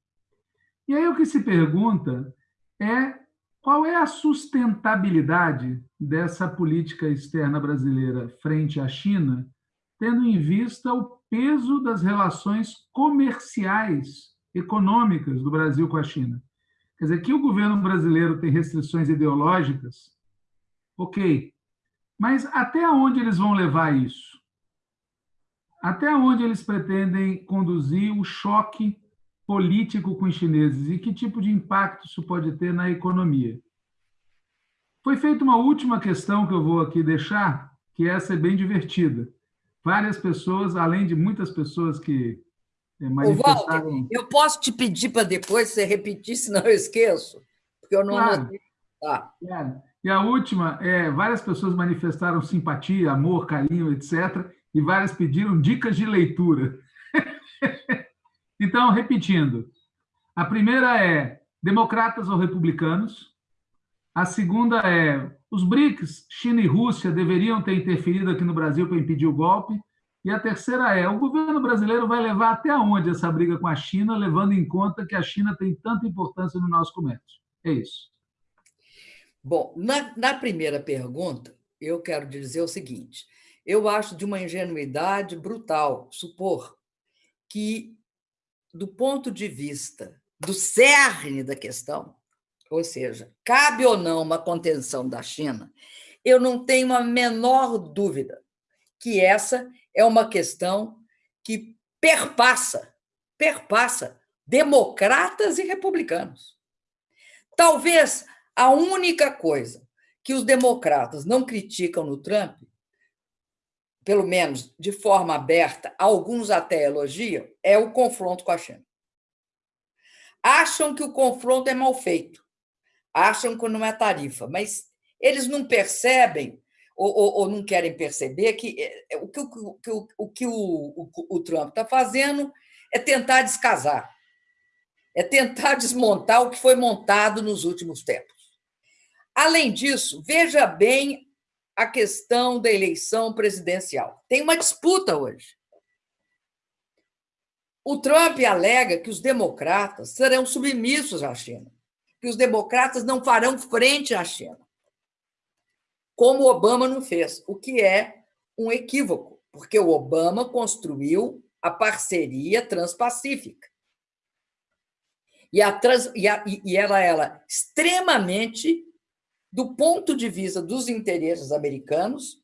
E aí o que se pergunta é qual é a sustentabilidade dessa política externa brasileira frente à China, tendo em vista o peso das relações comerciais, econômicas do Brasil com a China? Quer dizer, que o governo brasileiro tem restrições ideológicas, ok, mas até onde eles vão levar isso? Até onde eles pretendem conduzir o choque político com os chineses e que tipo de impacto isso pode ter na economia. Foi feita uma última questão que eu vou aqui deixar, que essa é bem divertida. Várias pessoas, além de muitas pessoas que eh, manifestaram... Walter, eu posso te pedir para depois você repetir, senão eu esqueço, porque eu não claro. anotei. Claro. E a última, é, várias pessoas manifestaram simpatia, amor, carinho, etc., e várias pediram dicas de leitura. (laughs) Então, repetindo, a primeira é democratas ou republicanos, a segunda é os BRICS, China e Rússia, deveriam ter interferido aqui no Brasil para impedir o golpe, e a terceira é: o governo brasileiro vai levar até onde essa briga com a China, levando em conta que a China tem tanta importância no nosso comércio? É isso. Bom, na, na primeira pergunta, eu quero dizer o seguinte: eu acho de uma ingenuidade brutal supor que do ponto de vista do cerne da questão, ou seja, cabe ou não uma contenção da China, eu não tenho a menor dúvida que essa é uma questão que perpassa, perpassa democratas e republicanos. Talvez a única coisa que os democratas não criticam no Trump pelo menos de forma aberta, alguns até elogiam, é o confronto com a China. Acham que o confronto é mal feito, acham que não é tarifa, mas eles não percebem ou, ou, ou não querem perceber que é, o que o, o, o, que o, o, o Trump está fazendo é tentar descasar, é tentar desmontar o que foi montado nos últimos tempos. Além disso, veja bem a questão da eleição presidencial. Tem uma disputa hoje O Trump alega que os democratas serão submissos à China, que os democratas não farão frente à China, como Obama não fez, o que é um equívoco, porque o Obama construiu a parceria transpacífica. E, a trans, e, a, e era ela extremamente, do ponto de vista dos interesses americanos,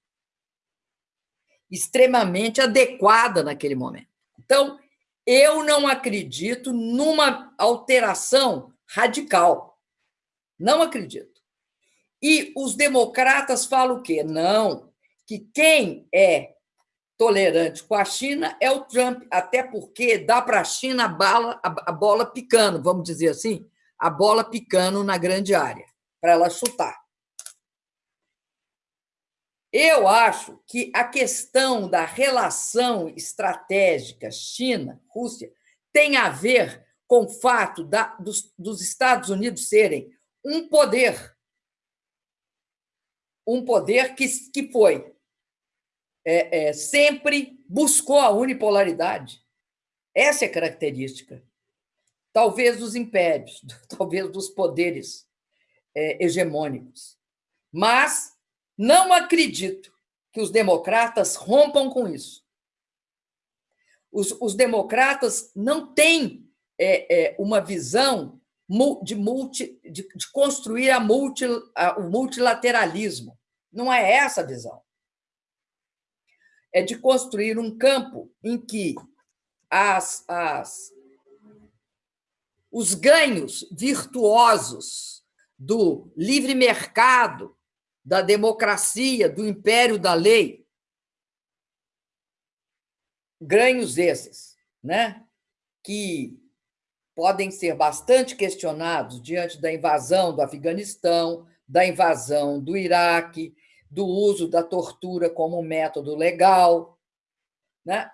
extremamente adequada naquele momento. Então, eu não acredito numa alteração radical. Não acredito. E os democratas falam o quê? Não, que quem é tolerante com a China é o Trump, até porque dá para a China a, bala, a, bola picando, vamos dizer assim, a bola picando na grande área, para ela chutar. Eu acho que a questão da relação estratégica China-Rússia tem a ver com o fato da, dos, dos Estados Unidos serem um poder, um poder que, que foi é, é, sempre buscou a unipolaridade. Essa é a característica. Talvez dos impérios, (laughs) talvez dos poderes é, hegemônicos. Mas não acredito que os democratas rompam com isso. Os, os democratas não têm é, é, uma visão de, multi, de, de construir a multi, a, o multilateralismo. Não é essa a visão é de construir um campo em que as, as, os ganhos virtuosos do livre mercado, da democracia, do império da lei, ganhos esses, né? que podem ser bastante questionados diante da invasão do Afeganistão, da invasão do Iraque, do uso da tortura como método legal. Né?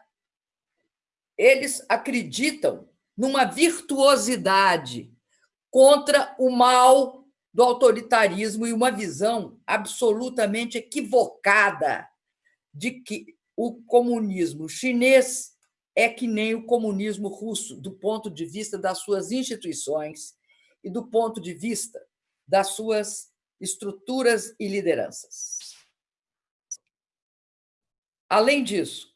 Eles acreditam numa virtuosidade contra o mal do autoritarismo e uma visão absolutamente equivocada de que o comunismo chinês é que nem o comunismo russo, do ponto de vista das suas instituições e do ponto de vista das suas estruturas e lideranças. Além disso,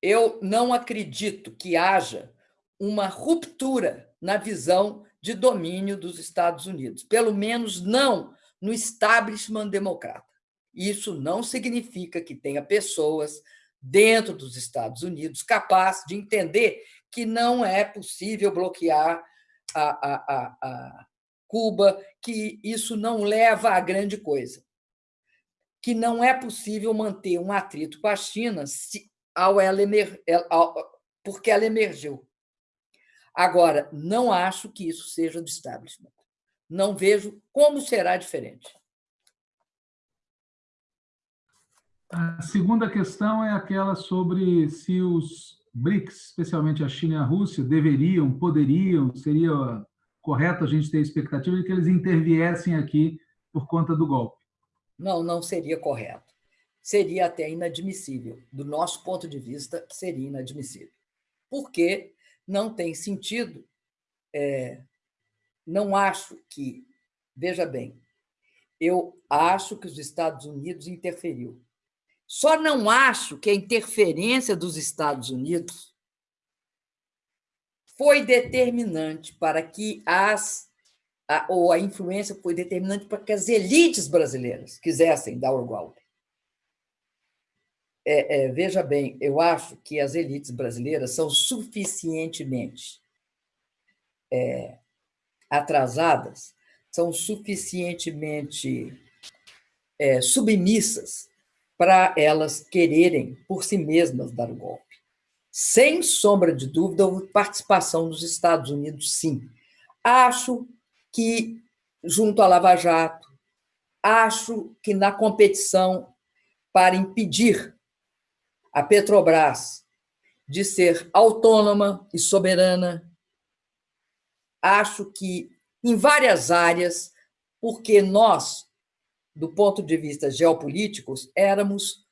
eu não acredito que haja uma ruptura na visão de domínio dos Estados Unidos, pelo menos não no establishment democrata. Isso não significa que tenha pessoas dentro dos Estados Unidos capazes de entender que não é possível bloquear a, a, a, a Cuba, que isso não leva a grande coisa, que não é possível manter um atrito com a China se, ao ela emer, ao, porque ela emergiu. Agora, não acho que isso seja do establishment. Não vejo como será diferente. A segunda questão é aquela sobre se os BRICS, especialmente a China e a Rússia, deveriam, poderiam, seria correto a gente ter a expectativa de que eles interviessem aqui por conta do golpe? Não, não seria correto. Seria até inadmissível. Do nosso ponto de vista, seria inadmissível. Porque não tem sentido. É, não acho que. Veja bem, eu acho que os Estados Unidos interferiu. Só não acho que a interferência dos Estados Unidos foi determinante para que as a, ou a influência foi determinante para que as elites brasileiras quisessem dar o golpe. É, é, veja bem, eu acho que as elites brasileiras são suficientemente é, atrasadas, são suficientemente é, submissas para elas quererem por si mesmas dar o golpe. Sem sombra de dúvida, houve participação dos Estados Unidos, sim. Acho que, junto à Lava Jato, acho que na competição para impedir a Petrobras de ser autônoma e soberana, acho que em várias áreas, porque nós, do ponto de vista geopolítico, éramos,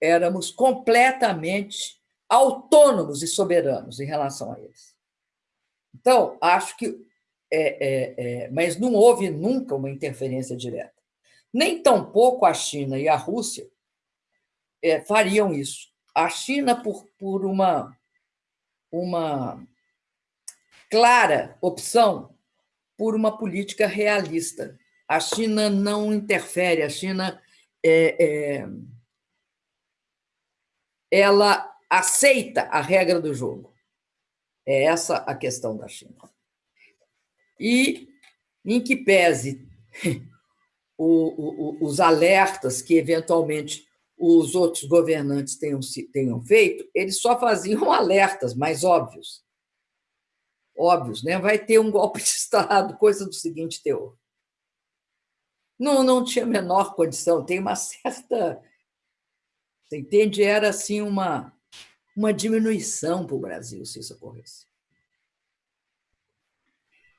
éramos completamente autônomos e soberanos em relação a eles. Então, acho que. É, é, é, mas não houve nunca uma interferência direta. Nem tampouco a China e a Rússia é, fariam isso. A China, por, por uma, uma clara opção por uma política realista. A China não interfere, a China é, é, ela aceita a regra do jogo. É essa a questão da China. E, em que pese (laughs) o, o, os alertas que, eventualmente, os outros governantes tenham, tenham feito, eles só faziam (laughs) alertas mais óbvios. Óbvios, né? Vai ter um golpe de (laughs) Estado, coisa do seguinte teor. Não, não tinha a menor condição, tem uma certa. Você entende? Era assim uma, uma diminuição para o Brasil se isso ocorresse.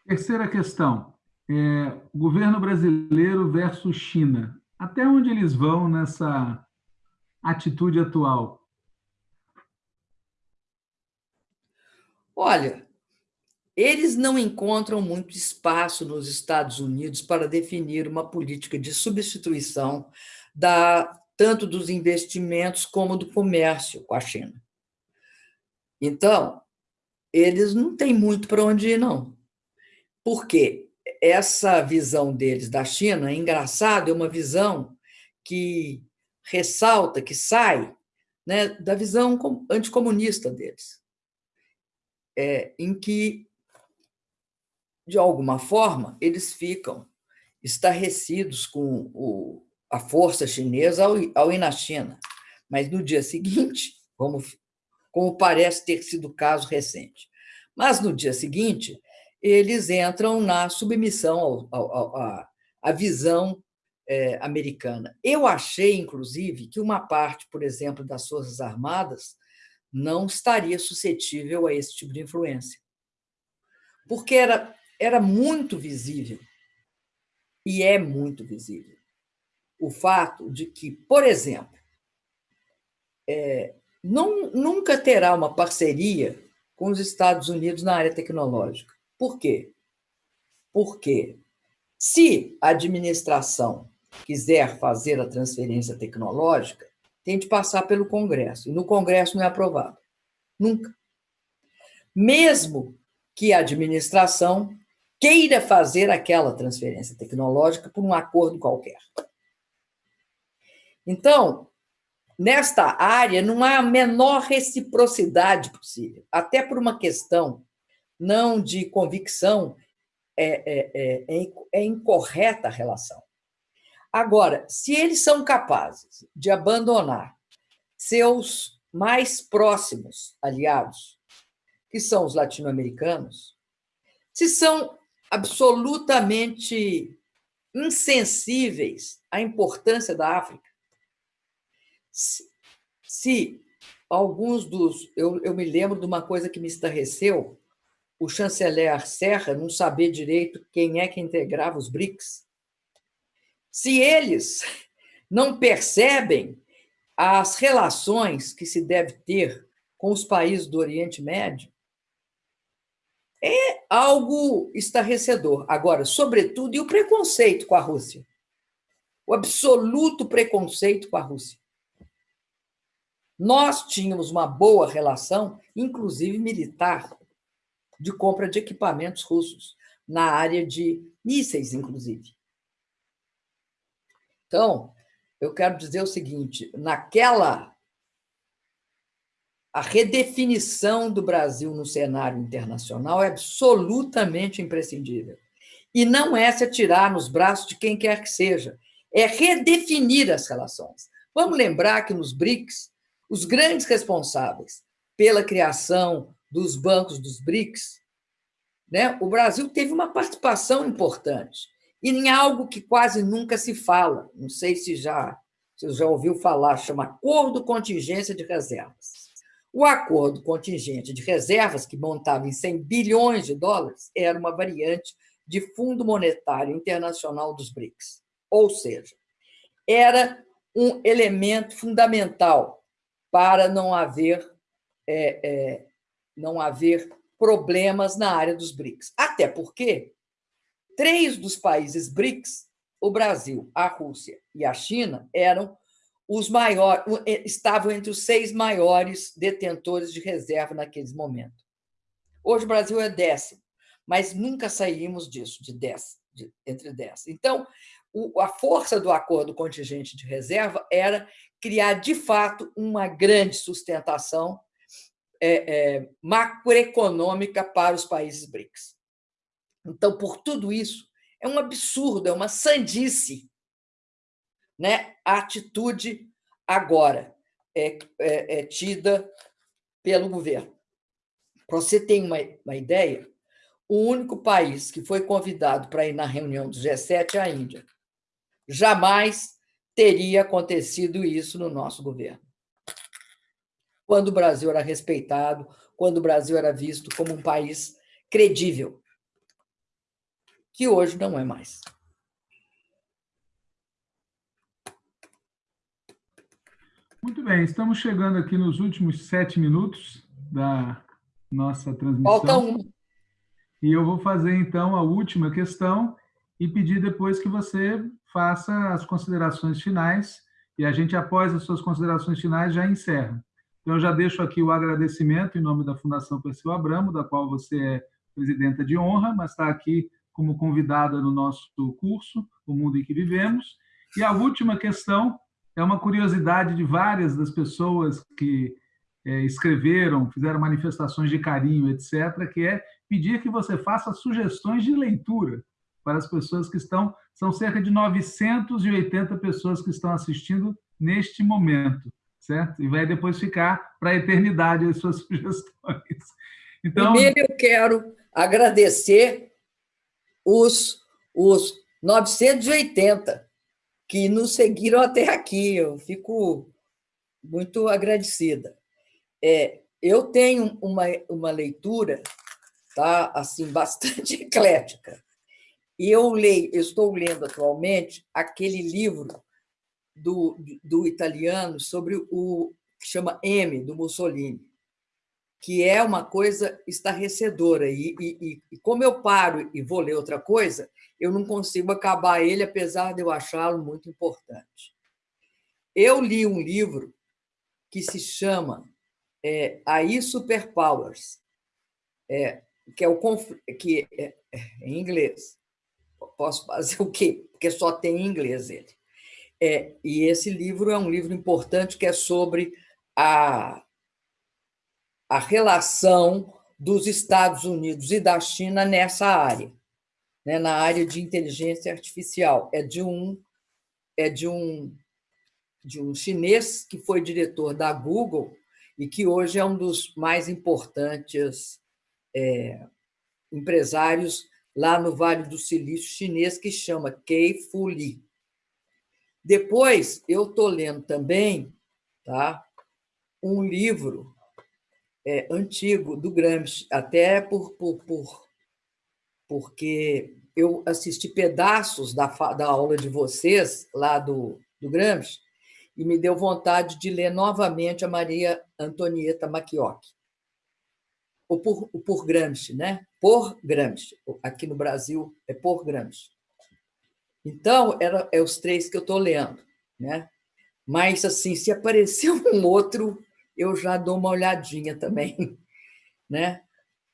Terceira questão. É, governo brasileiro versus China. Até onde eles vão nessa atitude atual? Olha, eles não encontram muito espaço nos Estados Unidos para definir uma política de substituição da, tanto dos investimentos como do comércio com a China. Então, eles não têm muito para onde ir, não. Porque essa visão deles da China, é engraçado, é uma visão que ressalta, que sai né, da visão anticomunista deles, é, em que, de alguma forma, eles ficam estarrecidos com o, a força chinesa ao, ao ir na China. Mas no dia seguinte, como, como parece ter sido o caso recente, mas no dia seguinte, eles entram na submissão à visão é, americana. Eu achei, inclusive, que uma parte, por exemplo, das Forças Armadas não estaria suscetível a esse tipo de influência. Porque era, era muito visível, e é muito visível, o fato de que, por exemplo, é, não, nunca terá uma parceria com os Estados Unidos na área tecnológica. Por quê? Porque se a administração quiser fazer a transferência tecnológica, tem de passar pelo Congresso. E no Congresso não é aprovado. Nunca. Mesmo que a administração queira fazer aquela transferência tecnológica por um acordo qualquer. Então, nesta área, não há a menor reciprocidade possível, até por uma questão não de convicção, é, é, é, é, é incorreta a relação. Agora, se eles são capazes de abandonar seus mais próximos aliados, que são os latino-americanos, se são absolutamente insensíveis à importância da África, se, se alguns dos. Eu, eu me lembro de uma coisa que me estarreceu: o chanceler Serra não saber direito quem é que integrava os BRICS. Se eles não percebem as relações que se deve ter com os países do Oriente Médio, é algo estarrecedor. Agora, sobretudo, e o preconceito com a Rússia? O absoluto preconceito com a Rússia. Nós tínhamos uma boa relação, inclusive militar, de compra de equipamentos russos, na área de mísseis, inclusive. Então, eu quero dizer o seguinte: naquela. A redefinição do Brasil no cenário internacional é absolutamente imprescindível. E não é se atirar nos braços de quem quer que seja, é redefinir as relações. Vamos lembrar que nos BRICS, os grandes responsáveis pela criação dos bancos dos BRICS, né, o Brasil teve uma participação importante e em algo que quase nunca se fala, não sei se já, se já ouviu falar, chama Acordo Contingência de Reservas. O acordo contingente de reservas, que montava em 100 bilhões de dólares, era uma variante de Fundo Monetário Internacional dos BRICS. Ou seja, era um elemento fundamental para não haver é, é, não haver problemas na área dos BRICS. Até porque três dos países BRICS, o Brasil, a Rússia e a China, eram os maiores, estavam entre os seis maiores detentores de reserva naqueles momentos. Hoje o Brasil é décimo, mas nunca saímos disso, de dez, de, entre dez. Então, o, a força do acordo contingente de reserva era criar, de fato, uma grande sustentação é, é, macroeconômica para os países BRICS. Então, por tudo isso, é um absurdo, é uma sandice né? a atitude agora é, é, é tida pelo governo. Para você ter uma, uma ideia, o único país que foi convidado para ir na reunião do G7 é a Índia. Jamais teria acontecido isso no nosso governo. Quando o Brasil era respeitado, quando o Brasil era visto como um país credível, que hoje não é mais. Muito bem, estamos chegando aqui nos últimos sete minutos da nossa transmissão. Falta um. E eu vou fazer, então, a última questão e pedir depois que você faça as considerações finais e a gente, após as suas considerações finais, já encerra. Então, eu já deixo aqui o agradecimento em nome da Fundação Perseu Abramo, da qual você é presidenta de honra, mas está aqui como convidada no nosso curso, O Mundo em que Vivemos. E a última questão é uma curiosidade de várias das pessoas que é, escreveram, fizeram manifestações de carinho, etc., que é pedir que você faça sugestões de leitura para as pessoas que estão. São cerca de 980 pessoas que estão assistindo neste momento, certo? E vai depois ficar para a eternidade as suas (laughs) sugestões. Então, Primeiro, eu quero agradecer os, os 980 que nos seguiram até aqui. Eu fico muito agradecida. É, eu tenho uma, uma leitura tá, assim, bastante (laughs) eclética. E eu leio, eu estou lendo atualmente aquele livro do, do italiano sobre o que chama M, do Mussolini, que é uma coisa estarrecedora. E, e, e, como eu paro e vou ler outra coisa, eu não consigo acabar ele, apesar de eu achá-lo muito importante. Eu li um livro que se chama é, AI Superpowers, é, que é o que é, é, em inglês, posso fazer o quê? Porque só tem em inglês ele. É, e esse livro é um livro importante que é sobre a, a relação dos Estados Unidos e da China nessa área, né, na área de inteligência artificial. É de um é de um de um chinês que foi diretor da Google e que hoje é um dos mais importantes é, empresários lá no Vale do Silício chinês, que chama Kei Fu Lee. Depois, eu estou lendo também tá, um livro é, antigo do Gramsci, até por, por, por, porque eu assisti pedaços da, da aula de vocês, lá do, do Gramsci, e me deu vontade de ler novamente a Maria Antonieta Macchiocchi ou por, por Gramsci, né? Por Gramsci. Aqui no Brasil é por Gramsci. Então, era, é os três que eu estou lendo, né? Mas, assim, se aparecer um outro, eu já dou uma olhadinha também, (laughs) né?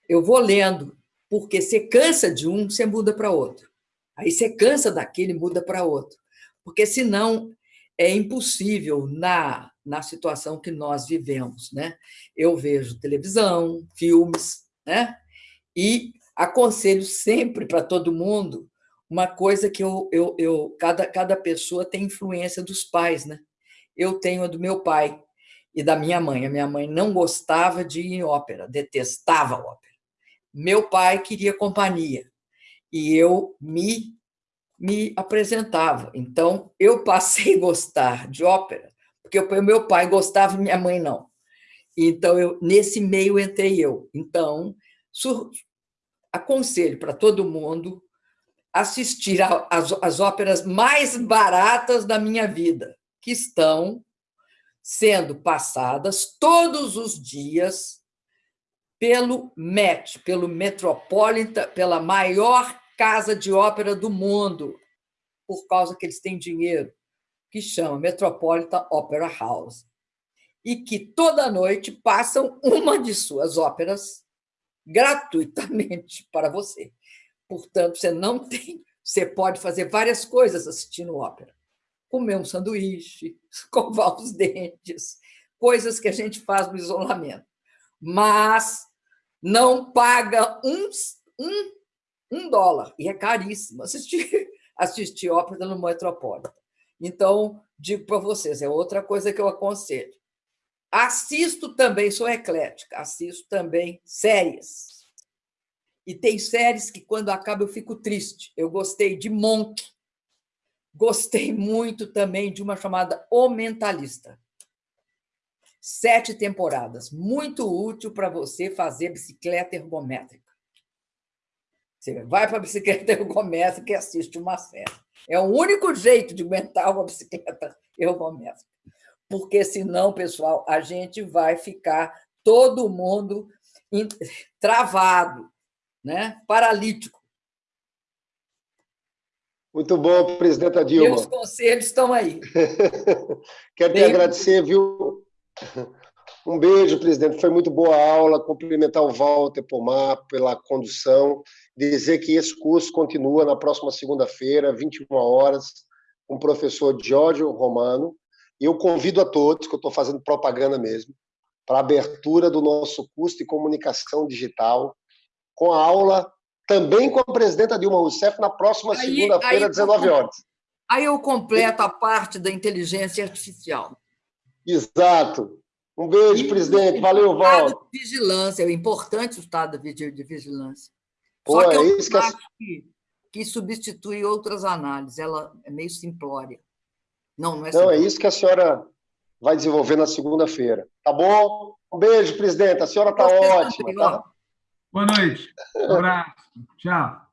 Eu vou lendo, porque você cansa de um, você muda para outro. Aí você cansa daquele, muda para outro. Porque senão é impossível na na situação que nós vivemos. Né? Eu vejo televisão, filmes, né? e aconselho sempre para todo mundo uma coisa que eu, eu, eu cada, cada pessoa tem influência dos pais. Né? Eu tenho a do meu pai e da minha mãe. A minha mãe não gostava de ópera, detestava ópera. Meu pai queria companhia e eu me me apresentava. Então, eu passei a gostar de ópera porque o meu pai gostava e minha mãe não. Então, eu, nesse meio entrei eu. Então, sur, aconselho para todo mundo assistir às óperas mais baratas da minha vida, que estão sendo passadas todos os dias pelo MET, pelo Metropolitan, pela maior casa de ópera do mundo, por causa que eles têm dinheiro, que chama Metropolitan Opera House. E que toda noite passam uma de suas óperas gratuitamente (laughs) para você. Portanto, você não tem, você pode fazer várias coisas assistindo ópera. Comer um sanduíche, (laughs) escovar os dentes, coisas que a gente faz no isolamento. Mas não paga um, um, um dólar, e é caríssimo assistir, (laughs) assistir ópera no Metropolitan. Então, digo para vocês, é outra coisa que eu aconselho. Assisto também, sou eclética, assisto também séries. E tem séries que, quando acaba, eu fico triste. Eu gostei de Monk, gostei muito também de uma chamada O Mentalista. Sete temporadas, muito útil para você fazer bicicleta ergométrica. Você vai para a bicicleta (laughs) ergométrica e assiste uma série. É o único jeito de aguentar uma bicicleta (laughs) ergométrica. Porque, senão, pessoal, a gente vai ficar todo mundo travado né? paralítico. Muito bom, presidenta Dilma. Meus conselhos estão aí. (laughs) Quero te agradecer, viu? Um beijo, presidente. Foi muito boa a aula. Cumprimentar o Walter Pomar pela condução. Dizer que esse curso continua na próxima segunda-feira, 21 horas, com o professor Giorgio Romano. E eu convido a todos, que eu estou fazendo propaganda mesmo, para a abertura do nosso curso de comunicação digital, com a aula também com a presidenta Dilma Rousseff na próxima segunda-feira, 19 horas. Aí eu completo a parte da inteligência artificial. Exato. Um beijo, e presidente. Valeu, Val. Vigilância, é importante o estado de vigilância. Pô, Só que é eu isso que, acho que, que substitui outras análises. Ela é meio simplória. Não, não é Não, é isso que a senhora vai desenvolver na segunda-feira. Tá bom? Um beijo, presidente. A senhora está ótima. Tá? Boa noite. Um abraço. Tchau.